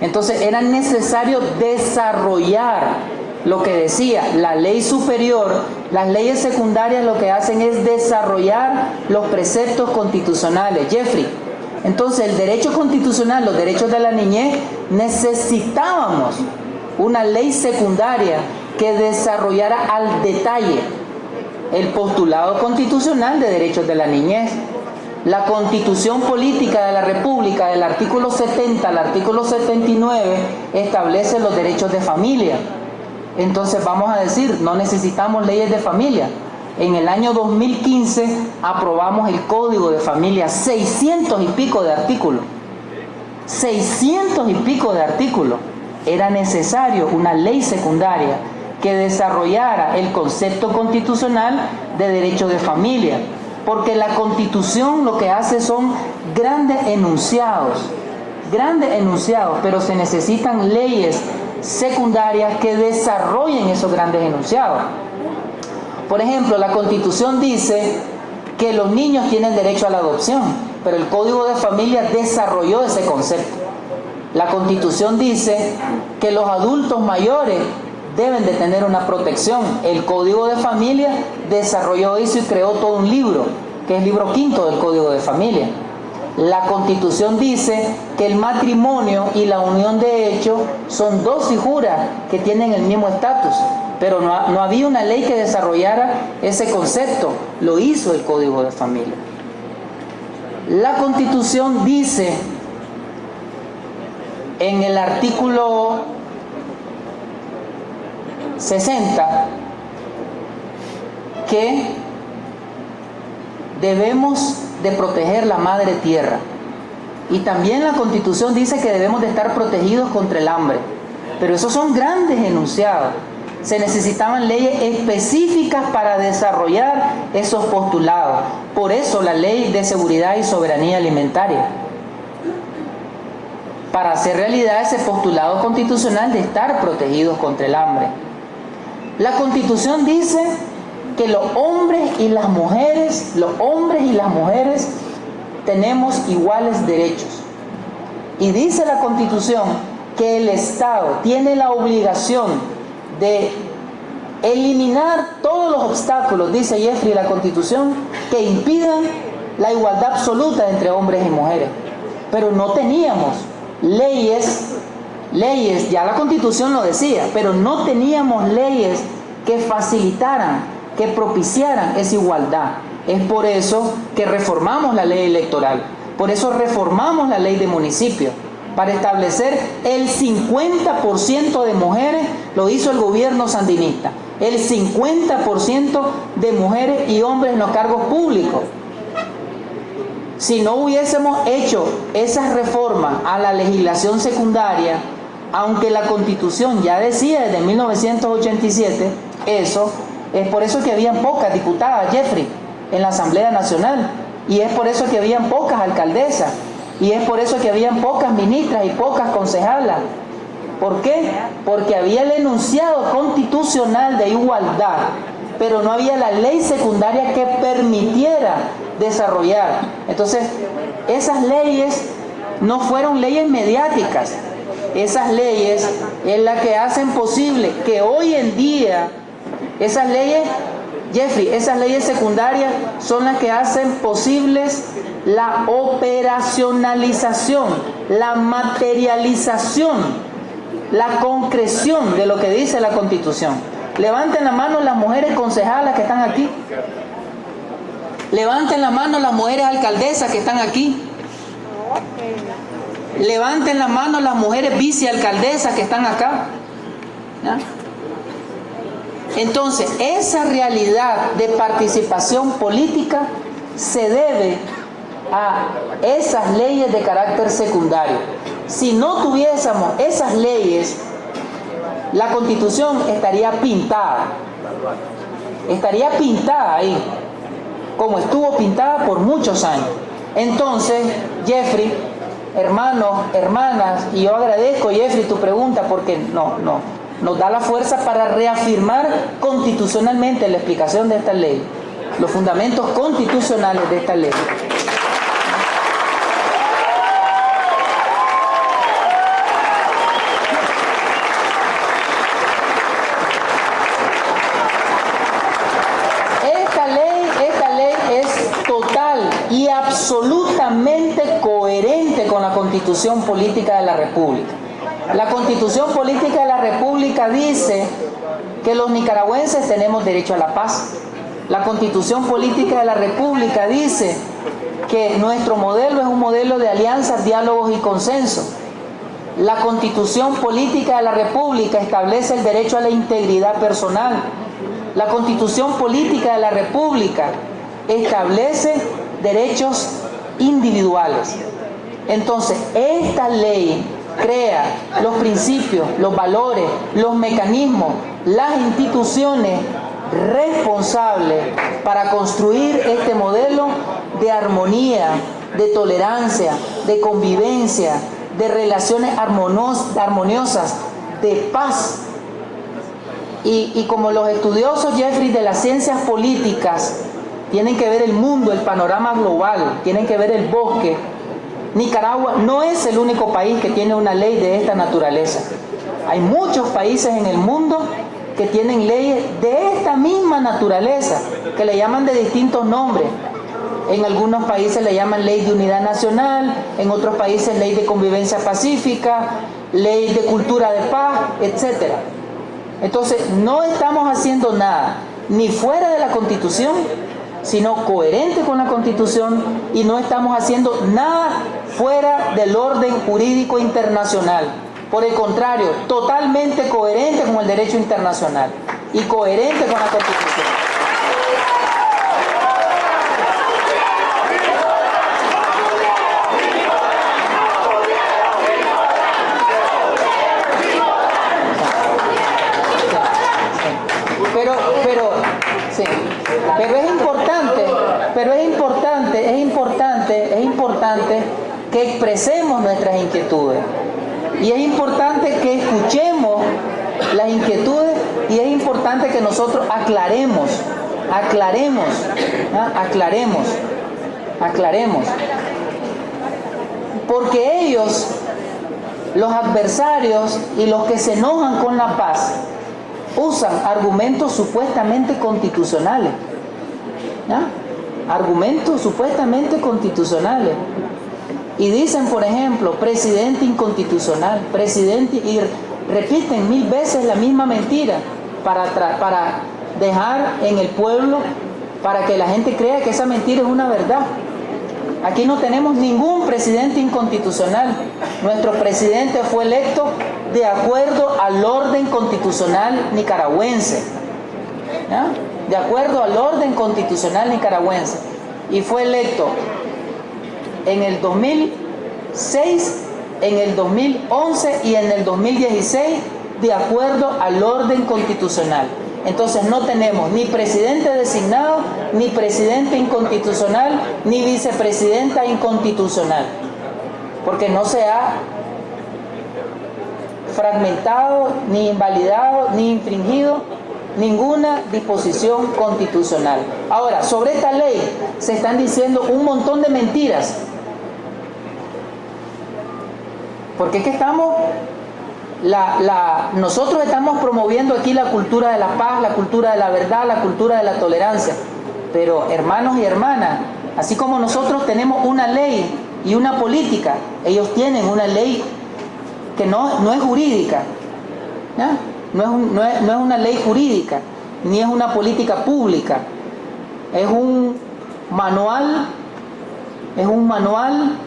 Entonces era necesario desarrollar lo que decía la ley superior, las leyes secundarias lo que hacen es desarrollar los preceptos constitucionales. Jeffrey, entonces el derecho constitucional, los derechos de la niñez, necesitábamos una ley secundaria que desarrollara al detalle el postulado constitucional de derechos de la niñez. La constitución política de la República, del artículo 70 al artículo 79, establece los derechos de familia. Entonces vamos a decir, no necesitamos leyes de familia, en el año 2015 aprobamos el Código de Familia, 600 y pico de artículos. 600 y pico de artículos. Era necesario una ley secundaria que desarrollara el concepto constitucional de derecho de familia. Porque la constitución lo que hace son grandes enunciados, grandes enunciados, pero se necesitan leyes secundarias que desarrollen esos grandes enunciados. Por ejemplo, la Constitución dice que los niños tienen derecho a la adopción, pero el Código de Familia desarrolló ese concepto. La constitución dice que los adultos mayores deben de tener una protección. El Código de Familia desarrolló eso y creó todo un libro, que es el libro quinto del Código de Familia. La Constitución dice que el matrimonio y la unión de hecho son dos figuras que tienen el mismo estatus, pero no, no, había una ley que desarrollara ese concepto, lo hizo el Código de Familia. La Constitución dice en el artículo 60 que debemos de proteger la madre tierra. Y también la constitución dice que debemos de estar protegidos contra el hambre. Pero esos son grandes enunciados. Se necesitaban leyes específicas para desarrollar esos postulados. Por eso la ley de seguridad y soberanía alimentaria. Para hacer realidad ese postulado constitucional de estar protegidos contra el hambre. La constitución dice que los hombres y las mujeres, los hombres y las mujeres tenemos iguales derechos. Y dice la Constitución que el Estado tiene la obligación de eliminar todos los obstáculos, dice Jeffrey la Constitución, que impidan la igualdad absoluta entre hombres y mujeres. Pero no teníamos leyes, leyes, ya la Constitución lo decía, pero no teníamos leyes que facilitaran que propiciaran esa igualdad. Es por eso que reformamos la ley electoral, por eso reformamos la ley de municipio, para establecer el 50% de mujeres, lo hizo el gobierno sandinista, el 50% de mujeres y hombres en los cargos públicos. Si no hubiésemos hecho esas reformas a la legislación secundaria, aunque la constitución ya decía desde 1987 eso, es por eso que habían pocas diputadas, Jeffrey, en la Asamblea Nacional. Y es por eso que habían pocas alcaldesas. Y es por eso que habían pocas ministras y pocas concejalas. ¿Por qué? Porque había el enunciado constitucional de igualdad, pero no había la ley secundaria que permitiera desarrollar. Entonces, esas leyes no fueron leyes mediáticas. Esas leyes es la que hacen posible que hoy en día esas leyes, Jeffrey, esas leyes secundarias son las que hacen posibles la operacionalización, la materialización, la concreción de lo que dice la Constitución. Levanten la mano las mujeres concejalas que están aquí. Levanten la mano las mujeres alcaldesas que están aquí. Levanten la mano las mujeres vicealcaldesas que están acá. Entonces, esa realidad de participación política se debe a esas leyes de carácter secundario. Si no tuviésemos esas leyes, la constitución estaría pintada. Estaría pintada ahí, como estuvo pintada por muchos años. Entonces, Jeffrey, hermanos, hermanas, y yo agradezco, Jeffrey, tu pregunta, porque no, no, nos da la fuerza para reafirmar constitucionalmente la explicación de esta ley, los fundamentos constitucionales de esta ley. Esta ley, es total y absolutamente coherente con la constitución política de la República. La constitución política de la República dice que los nicaragüenses tenemos derecho a la paz. La constitución política de la República dice que nuestro modelo es un modelo de alianzas, diálogos y consenso. La constitución política de la República establece el derecho a la integridad personal. La constitución política de la República establece derechos individuales. Entonces, esta ley crea los principios, los valores, los mecanismos, las instituciones responsables para construir este modelo de armonía, de tolerancia, de convivencia, de relaciones armoniosas, de paz. Y, y como los estudiosos, Jeffrey, de las ciencias políticas, tienen que ver el mundo, el panorama global, tienen que ver el bosque, Nicaragua no es el único país que tiene una ley de esta naturaleza. Hay muchos países en el mundo que tienen leyes de esta misma naturaleza, que le llaman de distintos nombres. En algunos países le llaman ley de unidad nacional, en otros países ley de convivencia pacífica, ley de cultura de paz, etc. Entonces, no estamos haciendo nada, ni fuera de la Constitución, sino coherente con la Constitución, y no estamos haciendo nada fuera del orden jurídico internacional. Por el contrario, totalmente coherente con el derecho internacional y coherente con la Constitución. Pero, pero, sí, pero es importante, pero es importante, es que expresemos nuestras inquietudes. Y es importante que escuchemos las inquietudes y es importante que nosotros aclaremos, aclaremos, ¿ah? aclaremos, aclaremos. Porque ellos, los adversarios y los que se enojan con la paz, usan argumentos supuestamente constitucionales. Argumentos supuestamente constitucionales. Y dicen, por ejemplo, presidente inconstitucional, presidente, y repiten mil veces la misma mentira para, para dejar en el pueblo, para que la gente crea que esa mentira es una verdad. Aquí no tenemos ningún presidente inconstitucional. Nuestro presidente fue electo de acuerdo al orden constitucional nicaragüense. De acuerdo al orden constitucional nicaragüense. Y fue electo en el 2006, en el 2011 y en el 2016 de acuerdo al orden constitucional. Entonces no tenemos ni presidente designado, ni presidente inconstitucional, ni vicepresidenta inconstitucional. Porque no se ha fragmentado, ni invalidado, ni infringido ninguna disposición constitucional. Ahora, sobre esta ley se están diciendo un montón de mentiras porque es que estamos, la, nosotros estamos promoviendo aquí la cultura de la paz, la cultura de la verdad, la cultura de la tolerancia. Pero hermanos y hermanas, así como nosotros tenemos una ley y una política, ellos tienen una ley que no, no es jurídica. No, es una ley jurídica, ni es una política pública. Es un manual, es un manual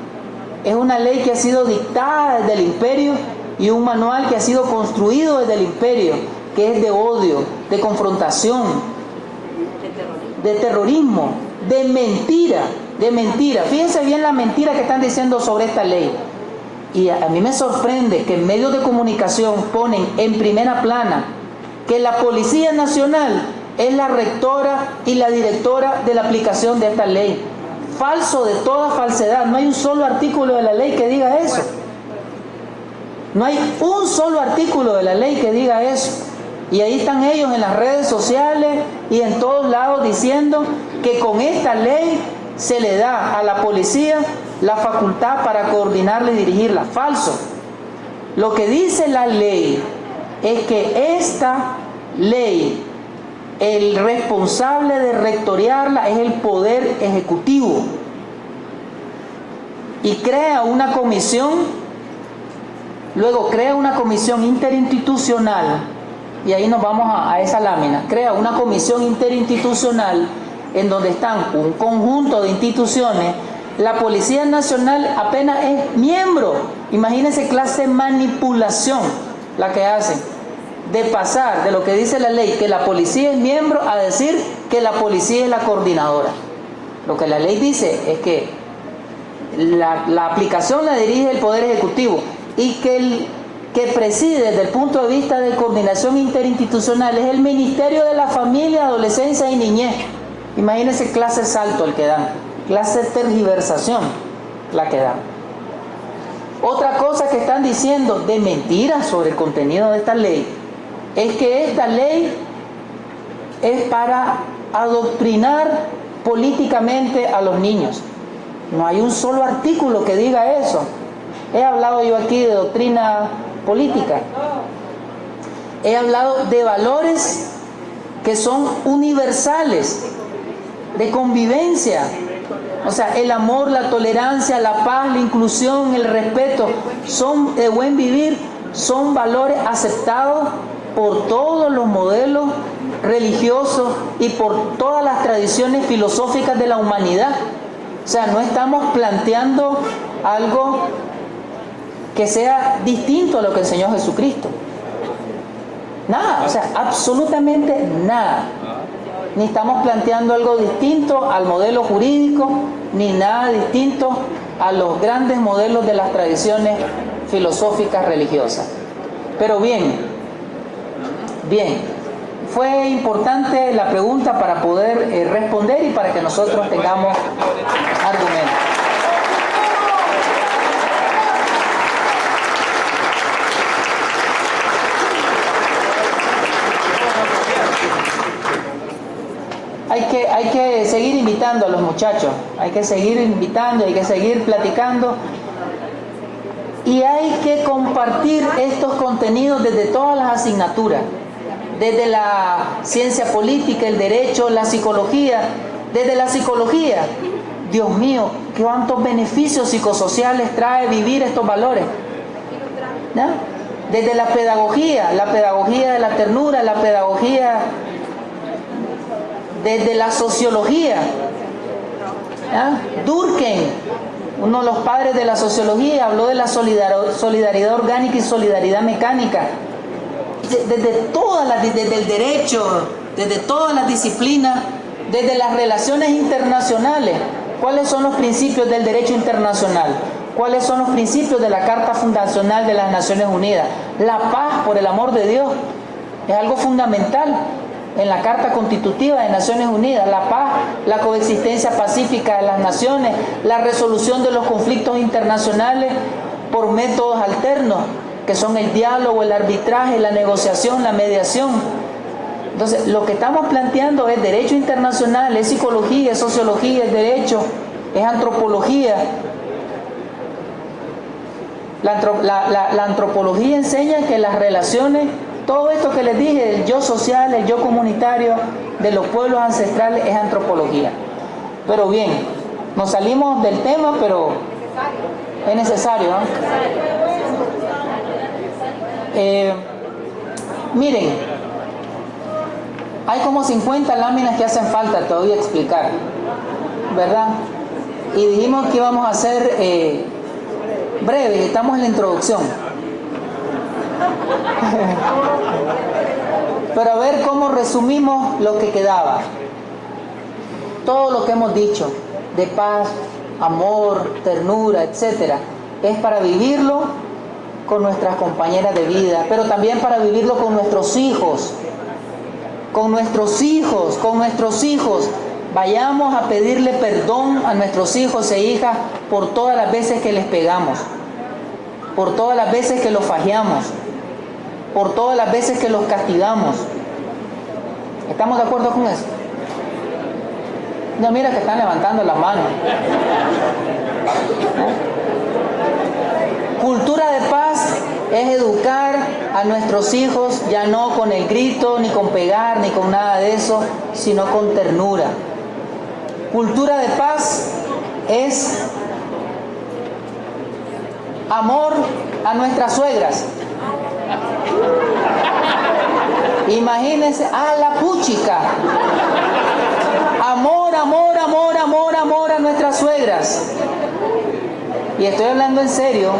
es una ley que ha sido dictada desde el imperio y un manual que ha sido construido desde el imperio, que es de odio, de confrontación, de terrorismo, de mentira, de mentira. Fíjense bien la mentira que están diciendo sobre esta ley. Y a mí me sorprende que medios de comunicación ponen en primera plana que la Policía Nacional es la rectora y la directora de la aplicación de esta ley falso de toda falsedad. No hay un solo artículo de la ley que diga eso. No hay un solo artículo de la ley que diga eso. Y ahí están ellos en las redes sociales y en todos lados diciendo que con esta ley se le da a la policía la facultad para coordinarla y dirigirla. Falso. Lo que dice la ley es que esta ley el responsable de rectoriarla es el Poder Ejecutivo. Y crea una comisión, luego crea una comisión interinstitucional, y ahí nos vamos a, a esa lámina, crea una comisión interinstitucional en donde están un conjunto de instituciones la Policía Nacional apenas es miembro. Imagínense clase de manipulación la que hacen de pasar de lo que dice la ley, que la policía es miembro, a decir que la policía es la coordinadora. Lo que la ley dice es que la, aplicación la dirige el Poder Ejecutivo y que el que preside desde el punto de vista de coordinación interinstitucional es el Ministerio de la Familia, Adolescencia y Niñez. Imagínense clase salto el que dan, clase tergiversación la que dan. Otra cosa que están diciendo de mentiras sobre el contenido de esta ley es que esta ley es para adoctrinar políticamente a los niños. No hay un solo artículo que diga eso. He hablado yo aquí de doctrina política. He hablado de valores que son universales, de convivencia. O sea, el amor, la tolerancia, la paz, la inclusión, el respeto, son de buen vivir, son valores aceptados por todos los modelos religiosos y por todas las tradiciones filosóficas de la humanidad. O sea, no estamos planteando algo que sea distinto a lo que enseñó Jesucristo. Nada, o sea, absolutamente nada. Ni estamos planteando algo distinto al modelo jurídico, ni nada distinto a los grandes modelos de las tradiciones filosóficas religiosas. Pero bien, bien, fue importante la pregunta para poder eh, responder y para que nosotros tengamos argumentos. Hay que, seguir invitando a los muchachos, hay que seguir invitando, hay que seguir platicando y hay que compartir estos contenidos desde todas las asignaturas, desde la ciencia política, el derecho, la psicología, desde la psicología. Dios mío, cuántos beneficios psicosociales trae vivir estos valores. Desde la pedagogía, la pedagogía de la ternura, la pedagogía desde la sociología. Durkheim, uno de los padres de la sociología, habló de la solidaridad orgánica y solidaridad mecánica. Desde todas las, desde el derecho, desde todas las disciplinas, desde las relaciones internacionales. ¿Cuáles son los principios del derecho internacional? ¿Cuáles son los principios de la Carta Fundacional de las Naciones Unidas? La paz, por el amor de Dios, es algo fundamental en la Carta Constitutiva de Naciones Unidas, la paz, la coexistencia pacífica de las naciones, la resolución de los conflictos internacionales por métodos alternos, que son el diálogo, el arbitraje, la negociación, la mediación. Entonces, lo que estamos planteando es derecho internacional, es psicología, es sociología, es derecho, es antropología. La, antropología enseña que las relaciones todo esto que les dije, el yo social, el yo comunitario de los pueblos ancestrales es antropología. Pero bien, nos salimos del tema, pero es necesario. Eh, miren, hay como 50 láminas que hacen falta, te voy a explicar, ¿verdad? Y dijimos que íbamos a hacer eh, breve, estamos en la introducción. <laughs> Pero a ver cómo resumimos lo que quedaba. Todo lo que hemos dicho de paz, amor, ternura, etcétera, es para vivirlo con nuestras compañeras de vida, pero también para vivirlo con nuestros hijos. Con nuestros hijos, con nuestros hijos. Vayamos a pedirle perdón a nuestros hijos e hijas por todas las veces que les pegamos, por todas las veces que los fajeamos, por todas las veces que los castigamos. ¿Estamos de acuerdo con eso? No, mira que están levantando las manos. Cultura de paz es educar a nuestros hijos ya no con el grito, ni con pegar, ni con nada de eso, sino con ternura. Cultura de paz es amor a nuestras suegras. Imagínense a la puchica. Amor, amor, amor, amor, amor a nuestras suegras. Y estoy hablando en serio.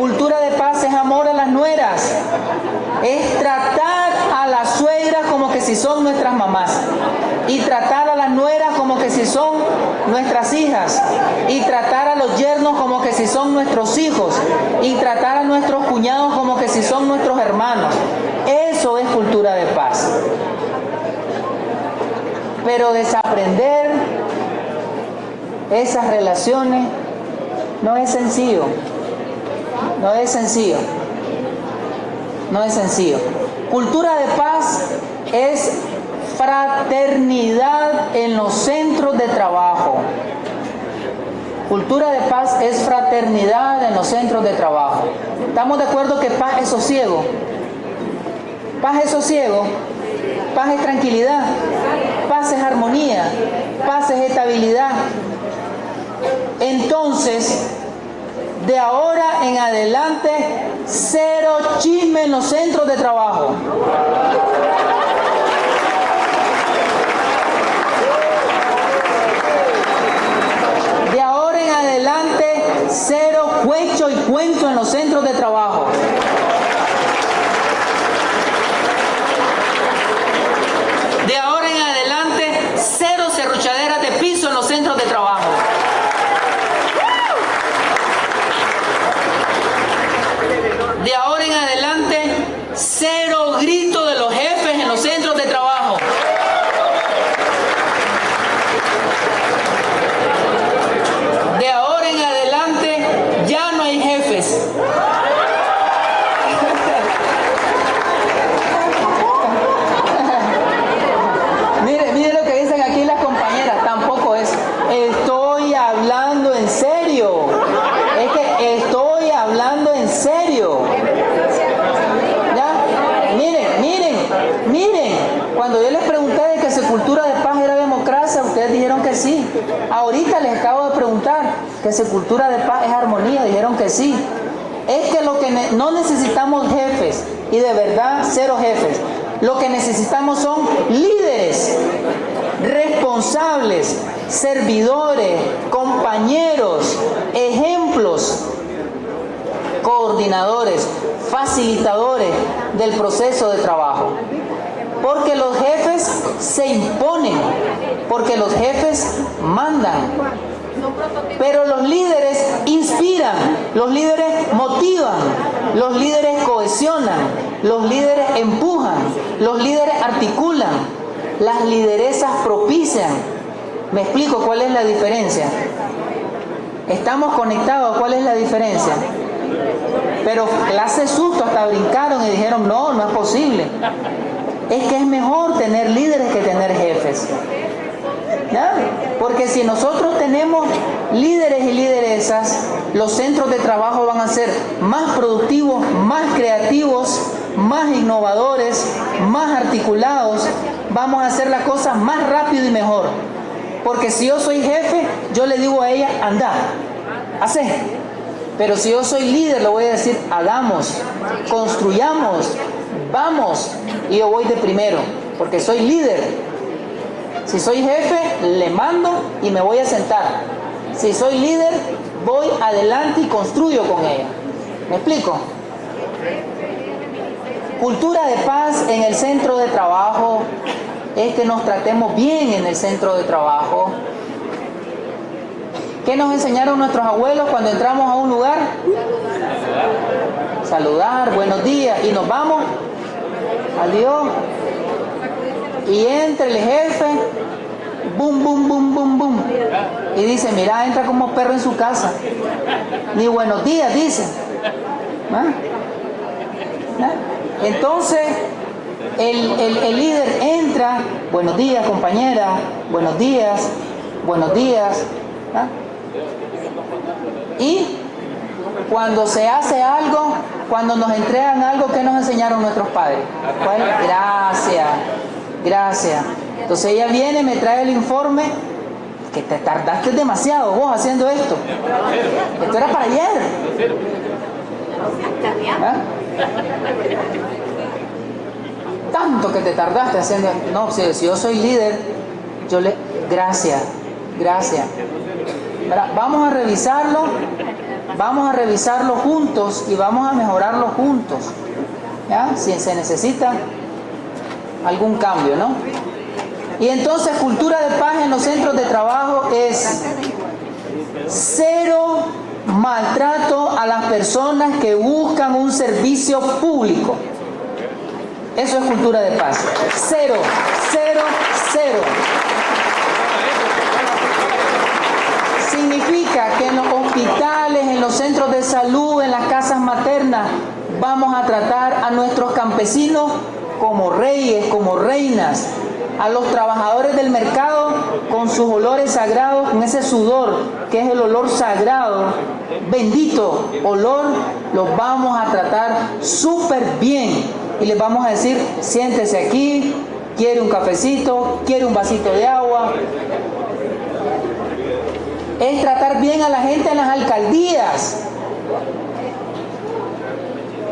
Cultura de paz es amor a las nueras. Es tratar a las suegras como que si son nuestras mamás. Y tratar a las nueras como que si son nuestras hijas. Y tratar a los yernos como que si son nuestros hijos. Y tratar a nuestros cuñados como que si son nuestros hermanos. Eso es cultura de paz. Pero desaprender esas relaciones no es sencillo. No es sencillo. No es sencillo. Cultura de paz es fraternidad en los centros de trabajo. Cultura de paz es fraternidad en los centros de trabajo. ¿Estamos de acuerdo que paz es sosiego? Paz es sosiego, paz es tranquilidad, paz es armonía, paz es estabilidad. Entonces, de ahora en adelante, cero chisme en los centros de trabajo. De ahora en adelante, cero cuecho y cuento en los centros de trabajo. De ahora en adelante, cero serruchaderas de piso en los centros de trabajo. De ahora en adelante, cero grito de los jefes en los centros de trabajo. De ahora en adelante, ya no hay jefes. Mire, mire lo que dicen aquí las compañeras, tampoco es. Estoy hablando en serio. Es que estoy hablando en serio. ¿Ya? Miren, miren, miren. Cuando yo les pregunté de que si cultura de paz era democracia, ustedes dijeron que sí. Ahorita les acabo de preguntar que cultura de paz es armonía, dijeron que sí. Es que lo que no necesitamos jefes, y de verdad cero jefes. Lo que necesitamos son líderes, responsables, servidores, compañeros, ejemplos, coordinadores, facilitadores del proceso de trabajo. Porque los jefes se imponen, porque los jefes mandan. Pero los líderes inspiran, los líderes motivan, los líderes cohesionan, los líderes empujan, los líderes articulan, las lideresas propician. ¿Me explico cuál es la diferencia? Estamos conectados, ¿cuál es la diferencia? Pero clase susto hasta brincaron y dijeron, no, no es posible. Es que es mejor tener líderes que tener jefes. Porque si nosotros tenemos líderes y lideresas, los centros de trabajo van a ser más productivos, más creativos, más innovadores, más articulados. Vamos a hacer las cosas más rápido y mejor. Porque si yo soy jefe, yo le digo a ella, anda, hace. Pero si yo soy líder, le voy a decir, hagamos, construyamos, vamos. Y yo voy de primero, porque soy líder. Si soy jefe, le mando y me voy a sentar. Si soy líder, voy adelante y construyo con ella. ¿Me explico? Cultura de paz en el centro de trabajo es que nos tratemos bien en el centro de trabajo. ¿Qué nos enseñaron nuestros abuelos cuando entramos a un lugar? Saludar, buenos días y nos vamos. Adiós. Y entra el jefe, boom, boom, boom, boom, boom. Y dice, mira, entra como perro en su casa. Ni buenos días, dice. ¿Ah? ¿Ah? Entonces, el, el- líder entra, buenos días compañera, buenos días, buenos días. ¿ah? Y cuando se hace algo, cuando nos entregan algo, ¿qué nos enseñaron nuestros padres? Gracias, gracias. Entonces ella viene, me trae el informe, que te tardaste demasiado vos haciendo esto. Esto era para ayer. ¿Ah? Tanto que te tardaste haciendo. No, si, yo soy líder, yo le. Gracias, gracias. Vamos a revisarlo, vamos a revisarlo juntos y vamos a mejorarlo juntos. ¿Ya? Si se necesita algún cambio, ¿no? Y entonces cultura de paz en los centros de trabajo es cero maltrato a las personas que buscan un servicio público. Eso es cultura de paz. Cero, cero, cero. Significa que en los hospitales, en los centros de salud, en las casas maternas, vamos a tratar a nuestros campesinos como reyes, como reinas, a los trabajadores del mercado con sus olores sagrados, con ese sudor que es el olor sagrado, bendito olor, los vamos a tratar súper bien y les vamos a decir, siéntese aquí, quiere un cafecito, quiere un vasito de agua. Es tratar bien a la gente en las alcaldías.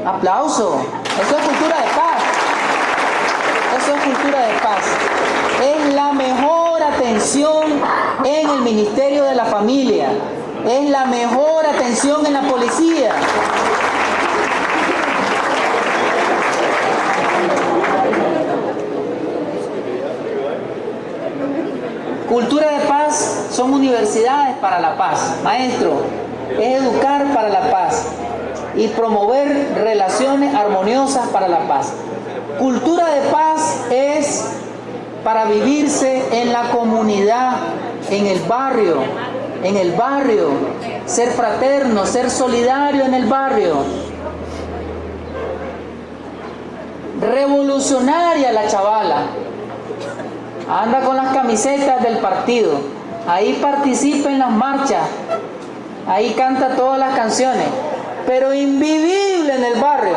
Aplauso. Eso es cultura de paz. Cultura de paz. Es la mejor atención en el Ministerio de la Familia. Es la mejor atención en la policía. Cultura de paz son universidades para la paz. Maestro, es educar para la paz y promover relaciones armoniosas para la paz. Cultura de paz es para vivirse en la comunidad, en el barrio, en el barrio, ser fraterno, ser solidario en el barrio. Revolucionaria la chavala. Anda con las camisetas del partido. Ahí participa en las marchas. Ahí canta todas las canciones. Pero invivible en el barrio.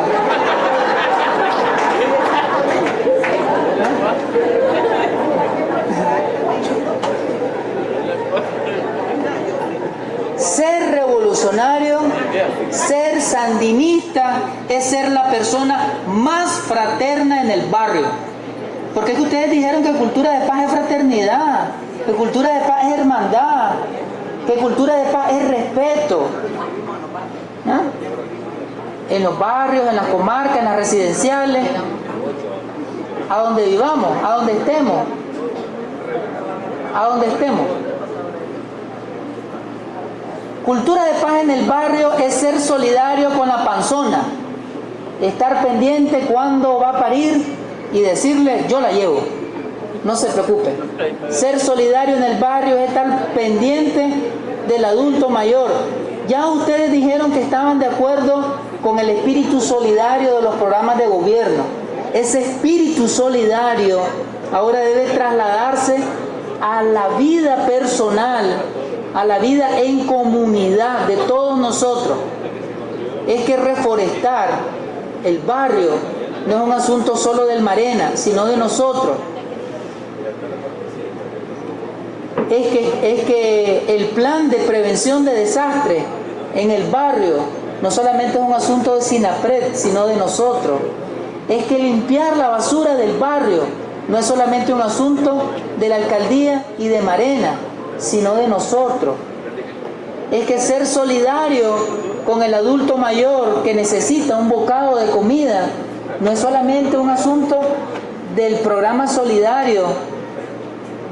Ser revolucionario, ser sandinista, es ser la persona más fraterna en el barrio. Porque es que ustedes dijeron que cultura de paz es fraternidad, que cultura de paz es hermandad, que cultura de paz es respeto. ¿Ah? En los barrios, en las comarcas, en las residenciales, a donde vivamos, a donde estemos, a donde estemos. Cultura de paz en el barrio es ser solidario con la panzona, estar pendiente cuando va a parir y decirle yo la llevo, no se preocupe. Ser solidario en el barrio es estar pendiente del adulto mayor. Ya ustedes dijeron que estaban de acuerdo con el espíritu solidario de los programas de gobierno. Ese espíritu solidario ahora debe trasladarse a la vida personal, a la vida en comunidad de todos nosotros. Es que reforestar el barrio no es un asunto solo del Marena, sino de nosotros. Es que, es que el plan de prevención de desastres en el barrio no solamente es un asunto de Sinapred, sino de nosotros. Es que limpiar la basura del barrio no es solamente un asunto de la alcaldía y de Marena, sino de nosotros. Es que ser solidario con el adulto mayor que necesita un bocado de comida no es solamente un asunto del programa solidario,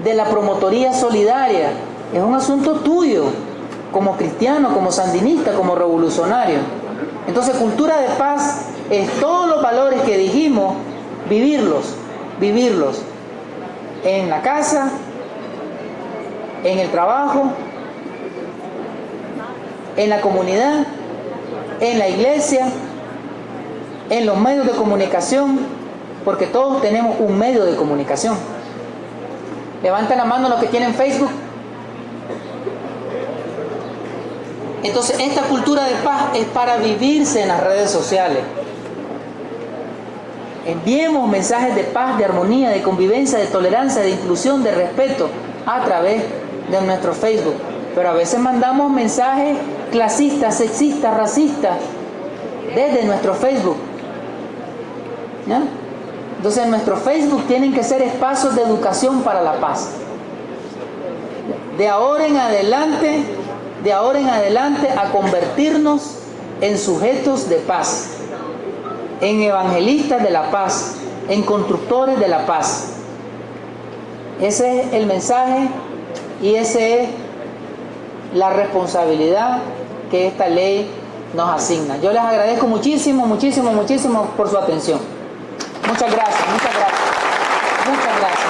de la promotoría solidaria, es un asunto tuyo, como cristiano, como sandinista, como revolucionario. Entonces cultura de paz es todos los valores que dijimos, vivirlos, vivirlos en la casa, en el trabajo, en la comunidad, en la iglesia, en los medios de comunicación, porque todos tenemos un medio de comunicación. Levanten la mano los que tienen Facebook. Entonces, esta cultura de paz es para vivirse en las redes sociales. Enviemos mensajes de paz, de armonía, de convivencia, de tolerancia, de inclusión, de respeto a través de nuestro Facebook. Pero a veces mandamos mensajes clasistas, sexistas, racistas desde nuestro Facebook. Entonces nuestro Facebook tienen que ser espacios de educación para la paz. De ahora en adelante, de ahora en adelante a convertirnos en sujetos de paz, en evangelistas de la paz, en constructores de la paz. Ese es el mensaje y esa es la responsabilidad que esta ley nos asigna. Yo les agradezco muchísimo, muchísimo, muchísimo por su atención. Muchas gracias, muchas gracias. Muchas gracias.